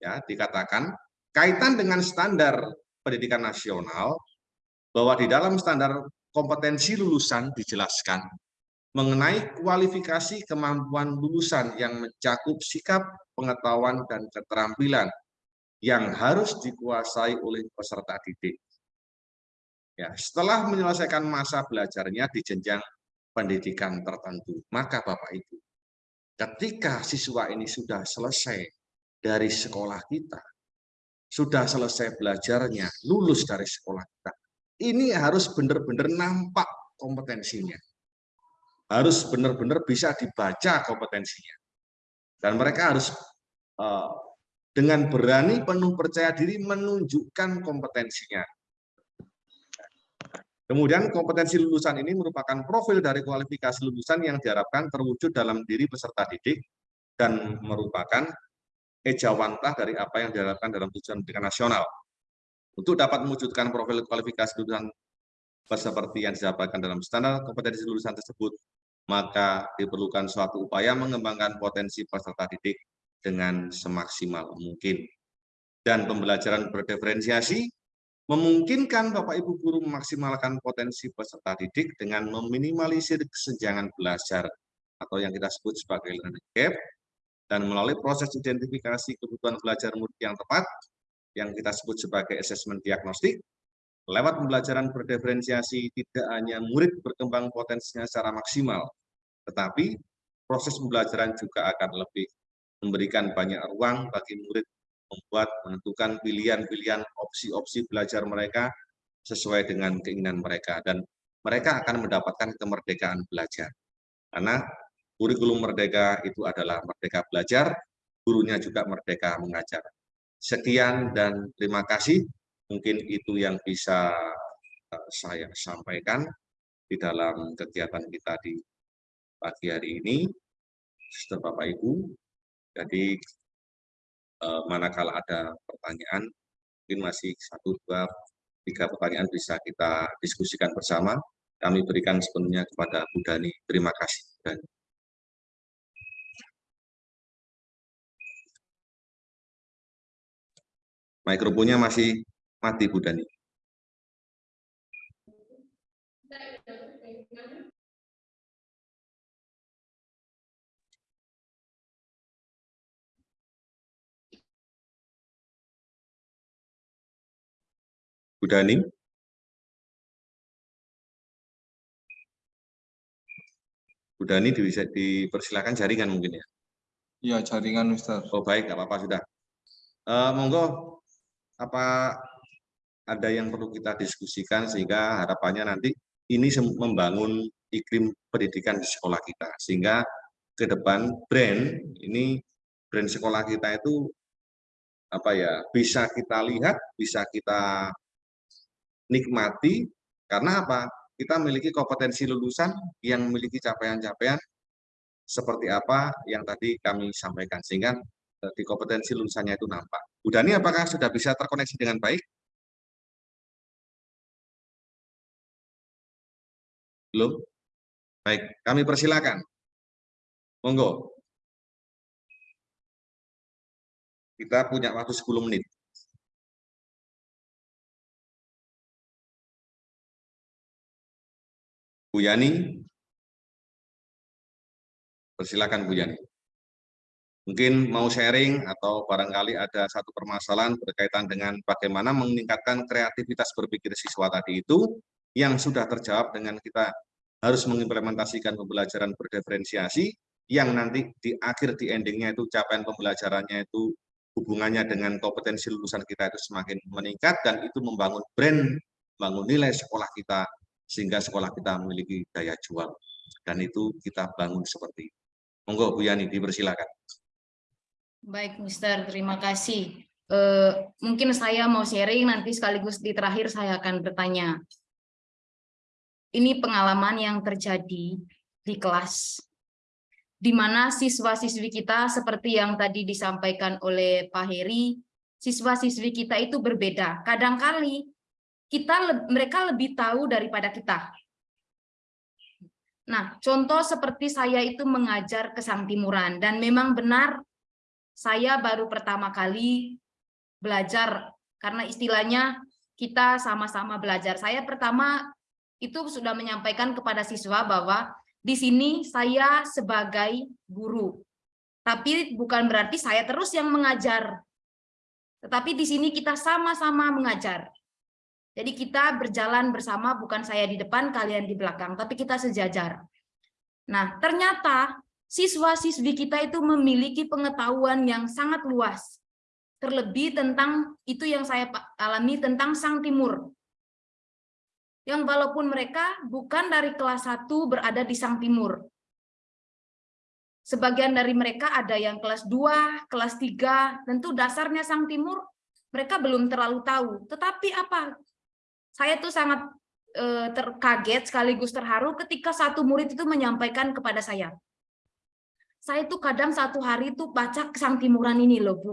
ya dikatakan kaitan dengan standar pendidikan nasional bahwa di dalam standar kompetensi lulusan dijelaskan mengenai kualifikasi kemampuan lulusan yang mencakup sikap, pengetahuan, dan keterampilan yang harus dikuasai oleh peserta didik. Ya, setelah menyelesaikan masa belajarnya di jenjang pendidikan tertentu, maka Bapak Ibu, ketika siswa ini sudah selesai dari sekolah kita, sudah selesai belajarnya, lulus dari sekolah kita, ini harus benar-benar nampak kompetensinya. Harus benar-benar bisa dibaca kompetensinya. Dan mereka harus uh, dengan berani penuh percaya diri menunjukkan kompetensinya. Kemudian kompetensi lulusan ini merupakan profil dari kualifikasi lulusan yang diharapkan terwujud dalam diri peserta didik dan merupakan ejawantah dari apa yang diharapkan dalam tujuan pendidikan nasional. Untuk dapat mewujudkan profil kualifikasi lulusan seperti yang disampaikan dalam standar kompetensi lulusan tersebut, maka diperlukan suatu upaya mengembangkan potensi peserta didik dengan semaksimal mungkin. Dan pembelajaran berdiferensiasi memungkinkan Bapak Ibu guru memaksimalkan potensi peserta didik dengan meminimalisir kesenjangan belajar atau yang kita sebut sebagai learning gap dan melalui proses identifikasi kebutuhan belajar murid yang tepat, yang kita sebut sebagai asesmen diagnostik. Lewat pembelajaran berdiferensiasi, tidak hanya murid berkembang potensinya secara maksimal, tetapi proses pembelajaran juga akan lebih memberikan banyak ruang bagi murid membuat menentukan pilihan-pilihan opsi-opsi belajar mereka sesuai dengan keinginan mereka dan mereka akan mendapatkan kemerdekaan belajar. Karena kurikulum merdeka itu adalah merdeka belajar, gurunya juga merdeka mengajar. Sekian dan terima kasih. Mungkin itu yang bisa eh, saya sampaikan di dalam kegiatan kita di pagi hari ini. Suster Bapak Ibu, jadi eh, manakala ada pertanyaan, mungkin masih satu, dua, tiga pertanyaan bisa kita diskusikan bersama. Kami berikan sepenuhnya kepada Bu Dani. Terima kasih. Mikrofonnya masih mati, Bu Dani. Bu Dani. Bu Dani bisa dipersilakan jaringan mungkin ya. Iya, jaringan Mister. Oh baik, nggak apa-apa sudah. Uh, monggo, apa ada yang perlu kita diskusikan sehingga harapannya nanti ini membangun iklim pendidikan di sekolah kita. Sehingga ke depan brand ini brand sekolah kita itu apa ya bisa kita lihat, bisa kita nikmati. Karena apa? Kita memiliki kompetensi lulusan yang memiliki capaian-capaian seperti apa yang tadi kami sampaikan. Sehingga eh, di kompetensi lulusannya itu nampak. Bu Dani apakah sudah bisa terkoneksi dengan baik? Belum? Baik, kami persilakan. Monggo. Kita punya waktu 10 menit. Bu Yani. Persilakan Bu Yani. Mungkin mau sharing atau barangkali ada satu permasalahan berkaitan dengan bagaimana meningkatkan kreativitas berpikir siswa tadi itu yang sudah terjawab dengan kita harus mengimplementasikan pembelajaran berdiferensiasi yang nanti di akhir di endingnya itu capaian pembelajarannya itu hubungannya dengan kompetensi lulusan kita itu semakin meningkat dan itu membangun brand, membangun nilai sekolah kita sehingga sekolah kita memiliki daya jual. Dan itu kita bangun seperti itu. Monggo Bu Yani, dipersilakan. Baik, Mister. Terima kasih. Uh, mungkin saya mau sharing, nanti sekaligus di terakhir saya akan bertanya. Ini pengalaman yang terjadi di kelas, di mana siswa-siswi kita seperti yang tadi disampaikan oleh Pak Heri, siswa-siswi kita itu berbeda. Kadangkali kita mereka lebih tahu daripada kita. Nah, contoh seperti saya itu mengajar ke Sang Timuran dan memang benar saya baru pertama kali belajar karena istilahnya kita sama-sama belajar. Saya pertama itu sudah menyampaikan kepada siswa bahwa di sini saya sebagai guru. Tapi bukan berarti saya terus yang mengajar. Tetapi di sini kita sama-sama mengajar. Jadi kita berjalan bersama, bukan saya di depan, kalian di belakang, tapi kita sejajar. Nah, ternyata siswa-siswi kita itu memiliki pengetahuan yang sangat luas. Terlebih tentang itu yang saya alami tentang Sang Timur. Yang walaupun mereka bukan dari kelas 1 berada di Sang Timur. Sebagian dari mereka ada yang kelas 2, kelas 3, tentu dasarnya Sang Timur mereka belum terlalu tahu. Tetapi apa saya tuh sangat eh, terkaget sekaligus terharu ketika satu murid itu menyampaikan kepada saya. Saya tuh kadang satu hari itu baca Sang Timuran ini loh, Bu.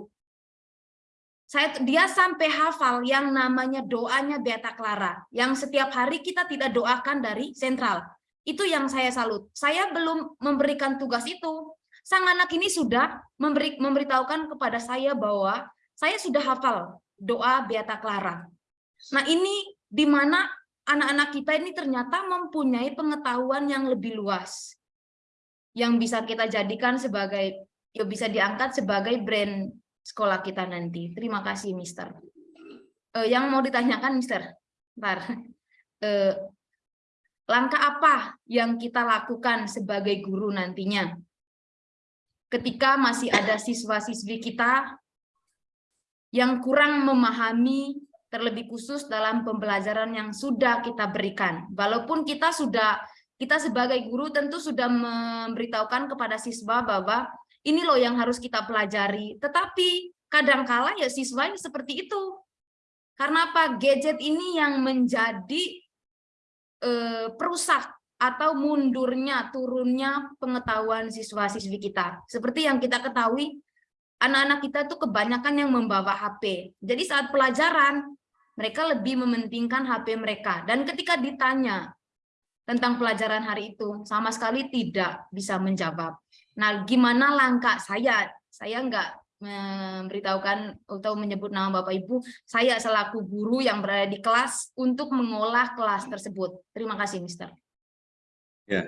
Saya dia sampai hafal yang namanya doanya Beata Clara, yang setiap hari kita tidak doakan dari sentral. Itu yang saya salut. Saya belum memberikan tugas itu. Sang anak ini sudah memberi, memberitahukan kepada saya bahwa saya sudah hafal doa Beata Clara. Nah ini di mana anak-anak kita ini ternyata mempunyai pengetahuan yang lebih luas yang bisa kita jadikan sebagai ya bisa diangkat sebagai brand sekolah kita nanti. Terima kasih, Mister. eh, yang mau ditanyakan, Mister. Bentar. Eh, langkah apa yang kita lakukan sebagai guru nantinya? Ketika masih ada siswa-siswi kita yang kurang memahami terlebih khusus dalam pembelajaran yang sudah kita berikan. Walaupun kita sudah kita sebagai guru tentu sudah memberitahukan kepada siswa bahwa ini loh yang harus kita pelajari. Tetapi kadangkala ya siswa ini seperti itu. Karena apa? Gadget ini yang menjadi eh, perusak atau mundurnya, turunnya pengetahuan siswa-siswi kita. Seperti yang kita ketahui, anak-anak kita tuh kebanyakan yang membawa HP. Jadi saat pelajaran, mereka lebih mementingkan HP mereka. Dan ketika ditanya tentang pelajaran hari itu, sama sekali tidak bisa menjawab. Nah, gimana langkah saya? Saya enggak memberitahukan atau menyebut nama Bapak Ibu, saya selaku guru yang berada di kelas untuk mengolah kelas tersebut. Terima kasih, Mister. Ya,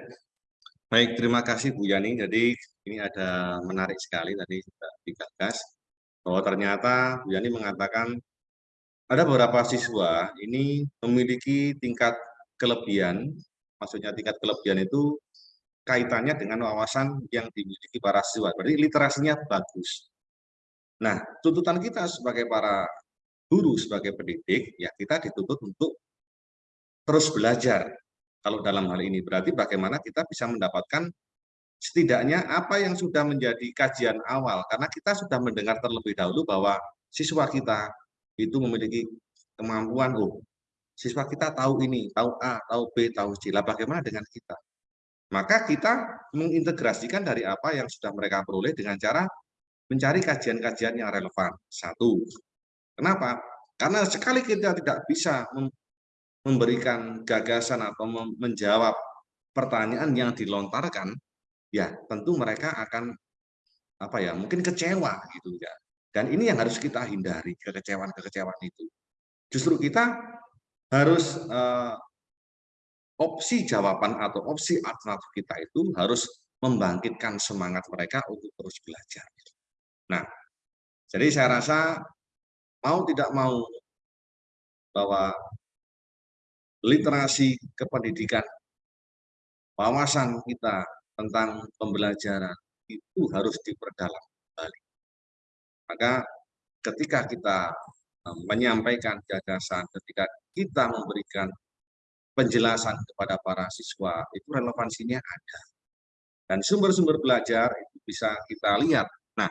baik terima kasih Bu Yani. Jadi ini ada menarik sekali tadi sudah digagas bahwa ternyata Bu Yani mengatakan ada beberapa siswa ini memiliki tingkat kelebihan, maksudnya tingkat kelebihan itu kaitannya dengan wawasan yang dimiliki para siswa. Berarti literasinya bagus. Nah, tuntutan kita sebagai para guru, sebagai pendidik, ya kita dituntut untuk terus belajar. Kalau dalam hal ini berarti bagaimana kita bisa mendapatkan setidaknya apa yang sudah menjadi kajian awal. Karena kita sudah mendengar terlebih dahulu bahwa siswa kita itu memiliki kemampuan, oh, siswa kita tahu ini, tahu A, tahu B, tahu C. Lah bagaimana dengan kita? Maka kita mengintegrasikan dari apa yang sudah mereka peroleh dengan cara mencari kajian-kajian yang relevan. Satu. Kenapa? Karena sekali kita tidak bisa memberikan gagasan atau menjawab pertanyaan yang dilontarkan, ya tentu mereka akan apa ya mungkin kecewa gitu ya. Dan ini yang harus kita hindari kekecewaan-kekecewaan itu. Justru kita harus eh, opsi jawaban atau opsi alternatif kita itu harus membangkitkan semangat mereka untuk terus belajar. Nah, jadi saya rasa mau tidak mau bahwa literasi kependidikan, wawasan kita tentang pembelajaran itu harus diperdalam kembali. Maka ketika kita menyampaikan gagasan, ketika kita memberikan penjelasan kepada para siswa, itu relevansinya ada. Dan sumber-sumber belajar itu bisa kita lihat. Nah,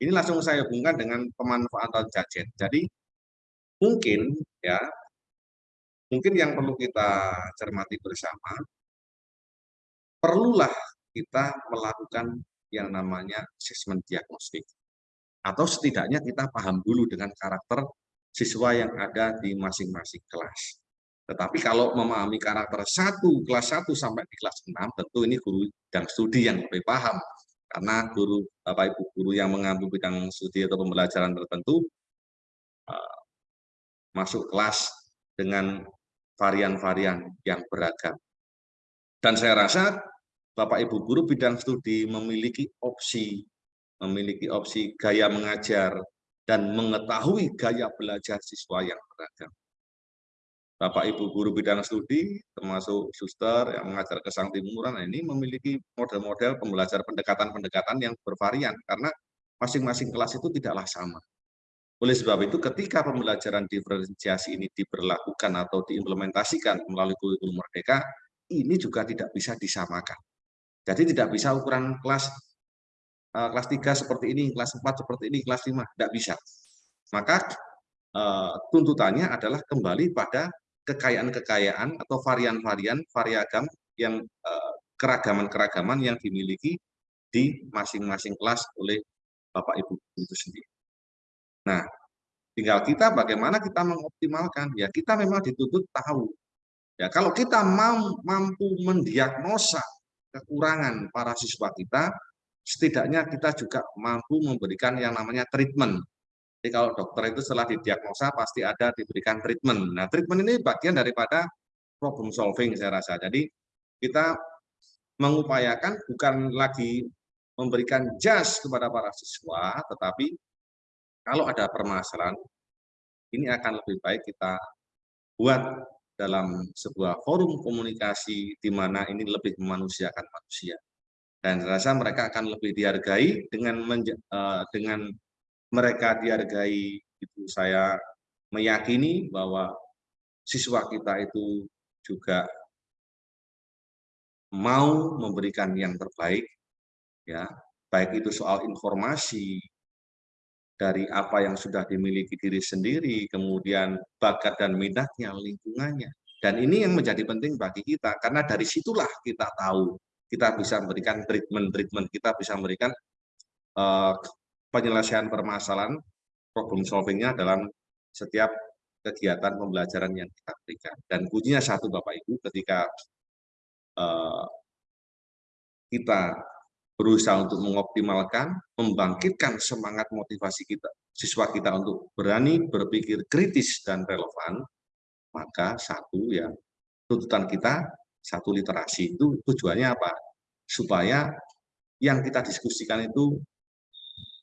ini langsung saya hubungkan dengan pemanfaatan jajet. Jadi mungkin ya, mungkin yang perlu kita cermati bersama, perlulah kita melakukan yang namanya asesmen diagnostik. Atau setidaknya kita paham dulu dengan karakter siswa yang ada di masing-masing kelas. Tetapi kalau memahami karakter satu kelas 1 sampai di kelas 6, tentu ini guru dan studi yang lebih paham karena guru Bapak Ibu guru yang mengambil bidang studi atau pembelajaran tertentu uh, masuk kelas dengan varian-varian yang beragam. Dan saya rasa Bapak Ibu guru bidang studi memiliki opsi memiliki opsi gaya mengajar dan mengetahui gaya belajar siswa yang beragam. Bapak Ibu guru bidang studi, termasuk suster yang mengajar ke Sang Timuran, nah ini memiliki model-model pembelajaran pendekatan-pendekatan yang bervarian, karena masing-masing kelas itu tidaklah sama. Oleh sebab itu, ketika pembelajaran diferensiasi ini diberlakukan atau diimplementasikan melalui kurikulum merdeka, ini juga tidak bisa disamakan. Jadi tidak bisa ukuran kelas uh, kelas 3 seperti ini, kelas 4 seperti ini, kelas 5, tidak bisa. Maka uh, tuntutannya adalah kembali pada kekayaan-kekayaan atau varian-varian variagam yang eh, keragaman-keragaman yang dimiliki di masing-masing kelas oleh Bapak Ibu itu sendiri. Nah, tinggal kita bagaimana kita mengoptimalkan. Ya, kita memang dituntut tahu. Ya, kalau kita mampu mendiagnosa kekurangan para siswa kita, setidaknya kita juga mampu memberikan yang namanya treatment jadi kalau dokter itu setelah didiagnosa pasti ada diberikan treatment. Nah, treatment ini bagian daripada problem solving saya rasa. Jadi kita mengupayakan bukan lagi memberikan jas kepada para siswa, tetapi kalau ada permasalahan, ini akan lebih baik kita buat dalam sebuah forum komunikasi di mana ini lebih memanusiakan manusia. Dan saya rasa mereka akan lebih dihargai dengan uh, dengan mereka dihargai itu saya meyakini bahwa siswa kita itu juga mau memberikan yang terbaik ya baik itu soal informasi dari apa yang sudah dimiliki diri sendiri, kemudian bakat dan minatnya, lingkungannya. Dan ini yang menjadi penting bagi kita, karena dari situlah kita tahu, kita bisa memberikan treatment-treatment, kita bisa memberikan uh, penyelesaian permasalahan, problem solvingnya dalam setiap kegiatan pembelajaran yang kita berikan. Dan kuncinya satu Bapak-Ibu, ketika uh, kita berusaha untuk mengoptimalkan, membangkitkan semangat motivasi kita, siswa kita untuk berani berpikir kritis dan relevan, maka satu ya tuntutan kita satu literasi itu tujuannya apa? Supaya yang kita diskusikan itu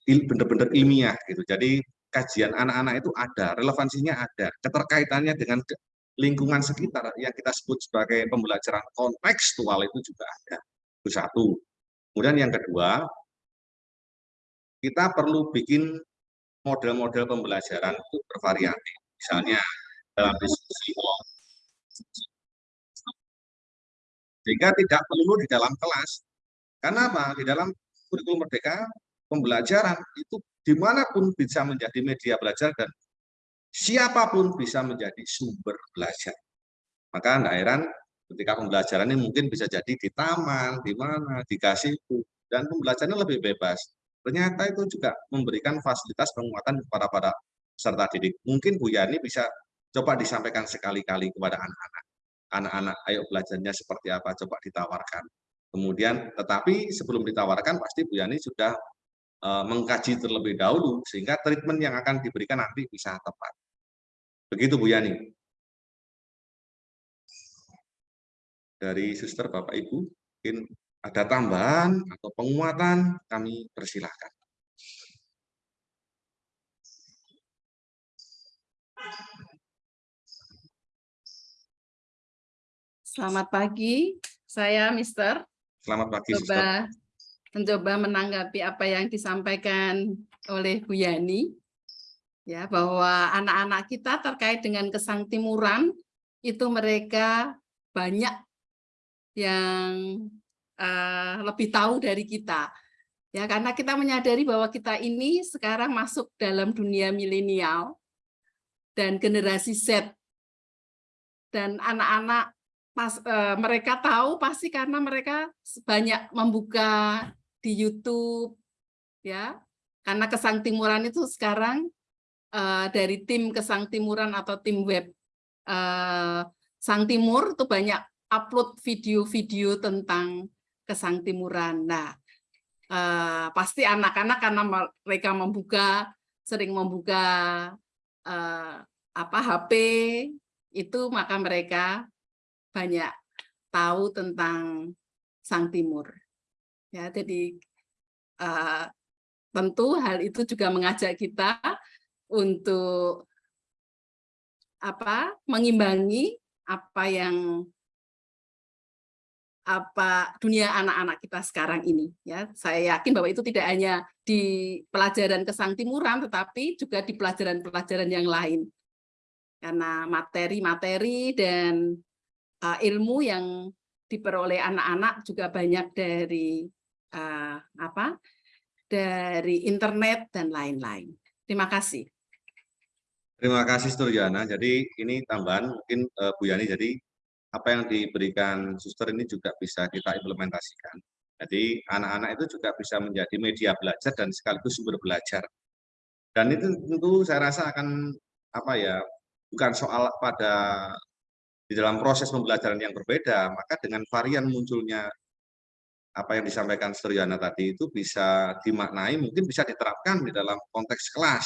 benar-benar ilmiah gitu. Jadi kajian anak-anak itu ada, relevansinya ada, keterkaitannya dengan lingkungan sekitar yang kita sebut sebagai pembelajaran kontekstual itu juga ada. Itu satu. Kemudian yang kedua, kita perlu bikin model-model pembelajaran itu bervariasi. Misalnya dalam diskusi sehingga tidak perlu di dalam kelas. Karena apa? Di dalam kurikulum merdeka, pembelajaran itu di mana pun bisa menjadi media belajar dan siapa pun bisa menjadi sumber belajar. Maka tidak heran ketika pembelajaran ini mungkin bisa jadi di taman, di mana, dikasih itu, dan pembelajarannya lebih bebas. Ternyata itu juga memberikan fasilitas penguatan kepada para peserta didik. Mungkin Bu Yani bisa coba disampaikan sekali-kali kepada anak-anak. Anak-anak, ayo belajarnya seperti apa, coba ditawarkan. Kemudian, tetapi sebelum ditawarkan, pasti Bu Yani sudah e, mengkaji terlebih dahulu, sehingga treatment yang akan diberikan nanti bisa tepat. Begitu Bu Yani. dari suster Bapak Ibu, mungkin ada tambahan atau penguatan, kami persilahkan. Selamat pagi, saya Mister. Selamat pagi, Coba mencoba menanggapi apa yang disampaikan oleh Bu Yani, ya bahwa anak-anak kita terkait dengan kesang timuran itu mereka banyak yang uh, lebih tahu dari kita. Ya, karena kita menyadari bahwa kita ini sekarang masuk dalam dunia milenial dan generasi Z. Dan anak-anak pas uh, mereka tahu pasti karena mereka banyak membuka di YouTube ya. Karena Kesang Timuran itu sekarang uh, dari tim Kesang Timuran atau tim web uh, Sang Timur itu banyak upload video-video tentang kesang timuran. Nah, eh, pasti anak-anak karena mereka membuka sering membuka eh, apa HP itu maka mereka banyak tahu tentang sang timur. Ya, jadi eh, tentu hal itu juga mengajak kita untuk apa mengimbangi apa yang apa dunia anak-anak kita sekarang ini ya saya yakin bahwa itu tidak hanya di pelajaran kesang timuran tetapi juga di pelajaran-pelajaran yang lain karena materi-materi dan uh, ilmu yang diperoleh anak-anak juga banyak dari uh, apa dari internet dan lain-lain terima kasih terima kasih Sturjana jadi ini tambahan mungkin uh, Bu Yani jadi apa yang diberikan suster ini juga bisa kita implementasikan. Jadi anak-anak itu juga bisa menjadi media belajar dan sekaligus sumber belajar. Dan itu tentu saya rasa akan apa ya bukan soal pada di dalam proses pembelajaran yang berbeda, maka dengan varian munculnya apa yang disampaikan Suryana tadi itu bisa dimaknai, mungkin bisa diterapkan di dalam konteks kelas.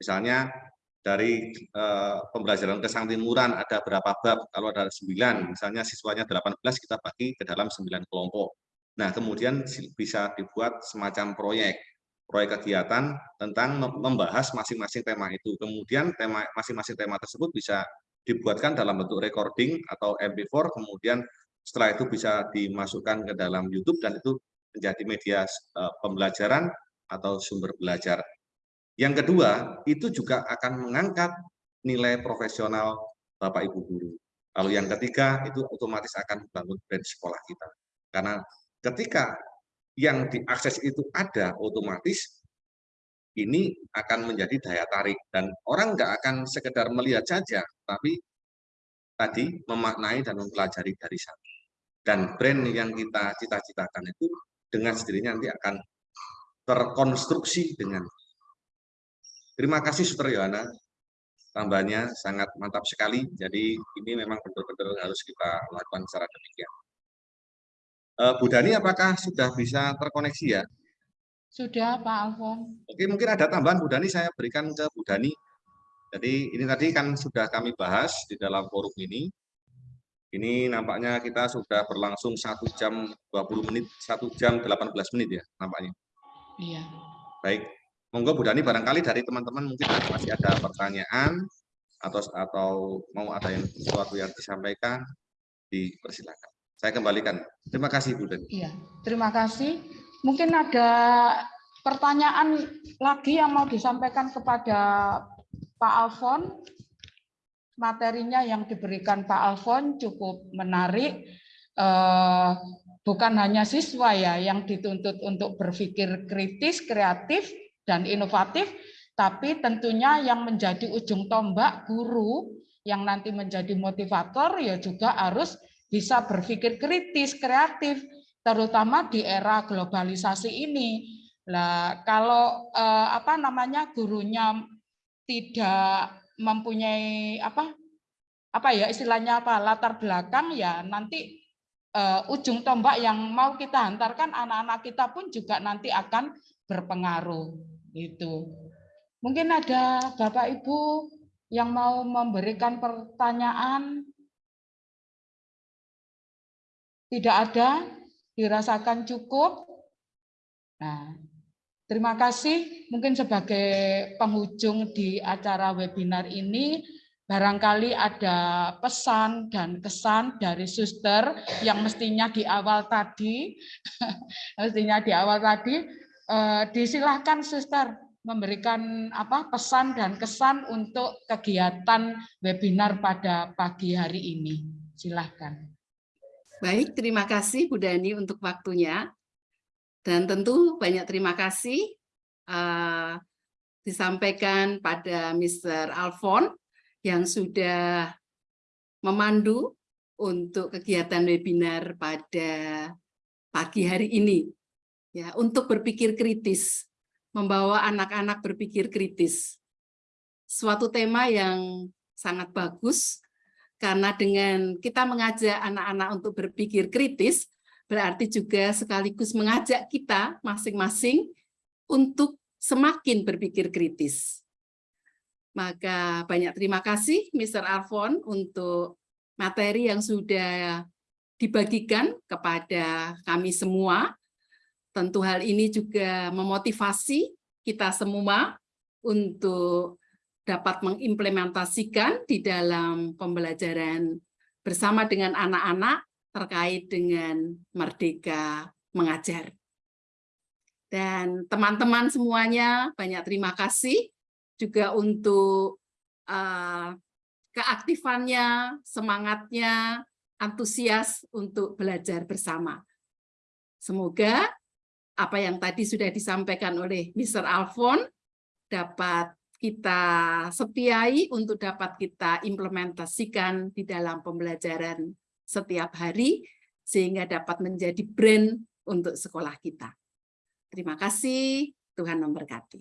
Misalnya dari uh, pembelajaran kesang timuran ada berapa bab kalau ada 9 misalnya siswanya 18 kita bagi ke dalam 9 kelompok nah kemudian bisa dibuat semacam proyek proyek kegiatan tentang membahas masing-masing tema itu. Kemudian tema masing-masing tema tersebut bisa dibuatkan dalam bentuk recording atau MP4, kemudian setelah itu bisa dimasukkan ke dalam YouTube dan itu menjadi media uh, pembelajaran atau sumber belajar. Yang kedua, itu juga akan mengangkat nilai profesional Bapak Ibu guru. Lalu yang ketiga, itu otomatis akan membangun brand sekolah kita. Karena ketika yang diakses itu ada, otomatis ini akan menjadi daya tarik. Dan orang nggak akan sekedar melihat saja, tapi tadi memaknai dan mempelajari dari sana. Dan brand yang kita cita-citakan itu dengan sendirinya nanti akan terkonstruksi dengan Terima kasih Suster Yohana, tambahnya sangat mantap sekali. Jadi ini memang betul-betul harus kita lakukan secara demikian. Uh, Bu Dani, apakah sudah bisa terkoneksi ya? Sudah, Pak Alfon. Oke, mungkin ada tambahan Bu Dani, saya berikan ke Bu Dani. Jadi ini tadi kan sudah kami bahas di dalam forum ini. Ini nampaknya kita sudah berlangsung satu jam 20 menit, satu jam 18 menit ya nampaknya. Iya. Baik, Monggo Bu Dani barangkali dari teman-teman mungkin masih ada pertanyaan atau atau mau ada yang sesuatu yang disampaikan dipersilakan. Saya kembalikan. Terima kasih Bu Dani. Iya, terima kasih. Mungkin ada pertanyaan lagi yang mau disampaikan kepada Pak Alfon. Materinya yang diberikan Pak Alfon cukup menarik. Eh, bukan hanya siswa ya yang dituntut untuk berpikir kritis, kreatif, dan inovatif, tapi tentunya yang menjadi ujung tombak guru yang nanti menjadi motivator ya juga harus bisa berpikir kritis, kreatif, terutama di era globalisasi ini. Lah kalau eh, apa namanya gurunya tidak mempunyai apa apa ya istilahnya apa latar belakang ya nanti uh, ujung tombak yang mau kita hantarkan anak-anak kita pun juga nanti akan berpengaruh. Itu. Mungkin ada Bapak Ibu yang mau memberikan pertanyaan. Tidak ada, dirasakan cukup. Nah, terima kasih. Mungkin sebagai penghujung di acara webinar ini, barangkali ada pesan dan kesan dari suster yang mestinya di awal tadi, mestinya di awal tadi, eh, disilahkan suster memberikan apa pesan dan kesan untuk kegiatan webinar pada pagi hari ini. Silahkan. Baik, terima kasih Bu Dani untuk waktunya. Dan tentu banyak terima kasih uh, disampaikan pada Mr. Alfon yang sudah memandu untuk kegiatan webinar pada pagi hari ini ya untuk berpikir kritis, membawa anak-anak berpikir kritis. Suatu tema yang sangat bagus karena dengan kita mengajak anak-anak untuk berpikir kritis berarti juga sekaligus mengajak kita masing-masing untuk semakin berpikir kritis. Maka banyak terima kasih Mr. Alfon untuk materi yang sudah dibagikan kepada kami semua Tentu hal ini juga memotivasi kita semua untuk dapat mengimplementasikan di dalam pembelajaran bersama dengan anak-anak terkait dengan Merdeka Mengajar. Dan teman-teman semuanya banyak terima kasih juga untuk uh, keaktifannya, semangatnya, antusias untuk belajar bersama. Semoga apa yang tadi sudah disampaikan oleh Mr. Alfon dapat kita setiai untuk dapat kita implementasikan di dalam pembelajaran setiap hari sehingga dapat menjadi brand untuk sekolah kita. Terima kasih, Tuhan memberkati.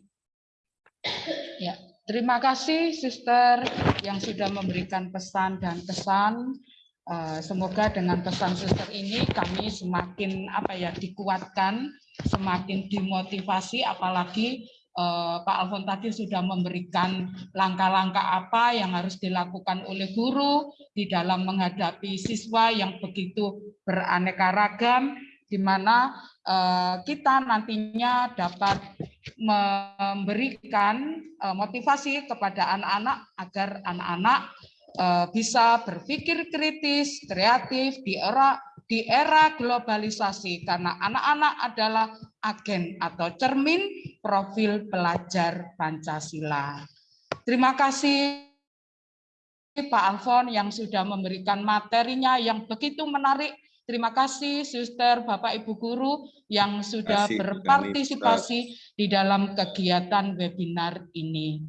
Ya, terima kasih Suster yang sudah memberikan pesan dan kesan Eh, semoga dengan pesan suster ini kami semakin apa ya dikuatkan, semakin dimotivasi, apalagi Pak Alfon tadi sudah memberikan langkah-langkah apa yang harus dilakukan oleh guru di dalam menghadapi siswa yang begitu beraneka ragam di mana eh, kita nantinya dapat memberikan eh, motivasi kepada anak-anak agar anak-anak eh, bisa berpikir kritis, kreatif di era di era globalisasi karena anak-anak adalah agen atau cermin profil pelajar Pancasila. Terima kasih Pak Alfon yang sudah memberikan materinya yang begitu menarik. Terima kasih Suster, Bapak Ibu guru yang sudah kasih, Bu Kami, berpartisipasi di dalam kegiatan webinar ini.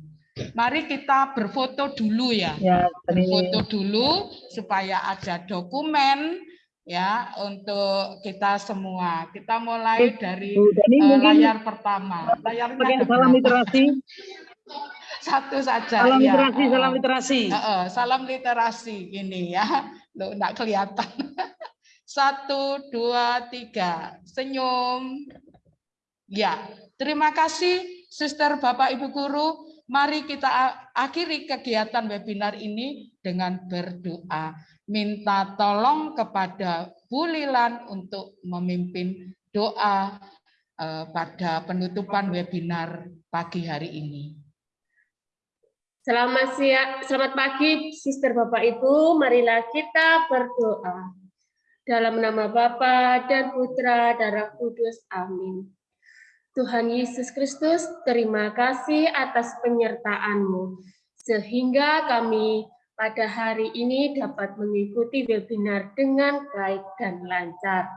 Mari kita berfoto dulu ya. Ya, Berfoto dulu supaya ada dokumen ya untuk kita semua. Kita mulai dari mungkin layar pertama. Ada salam literasi, Satu saja. salam ya. literasi, salam Eh, literasi. eh, eh, salam literasi ini ya. Loh, enggak kelihatan. Satu, dua, tiga. Senyum. Ya, terima kasih Suster Bapak Ibu Guru. Mari kita akhiri kegiatan webinar ini dengan berdoa. Minta tolong kepada Bu Lilan untuk memimpin doa eh, pada penutupan webinar pagi hari ini. Selamat siang, selamat pagi, Sister Bapak Ibu. Marilah kita berdoa. Dalam nama Bapa dan Putra dan Roh Kudus. Amin. Tuhan Yesus Kristus, terima kasih atas penyertaan-Mu sehingga kami pada hari ini dapat mengikuti webinar dengan baik dan lancar.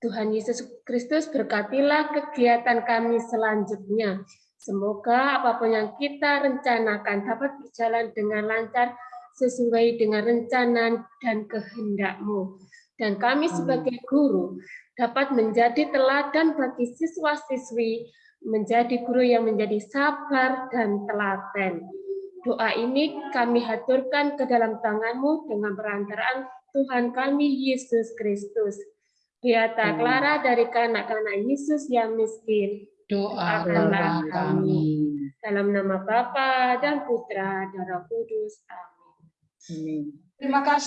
Tuhan Yesus Kristus berkatilah kegiatan kami selanjutnya. Semoga apa pun yang kita rencanakan dapat berjalan dengan lancar sesuai dengan rencana dan kehendak-Mu. Dan kami sebagai guru dapat menjadi teladan bagi siswa-siswi, menjadi guru yang menjadi sabar dan telaten. Doa ini kami haturkan ke dalam tangan-Mu dengan perantaraan Tuhan kami Yesus Kristus. Beata Clara dari kanak-kanak Yesus yang miskin. Doakanlah kami. Dalam nama Bapa dan Putra dan Roh Kudus. Amin. Amin. Terima kasih.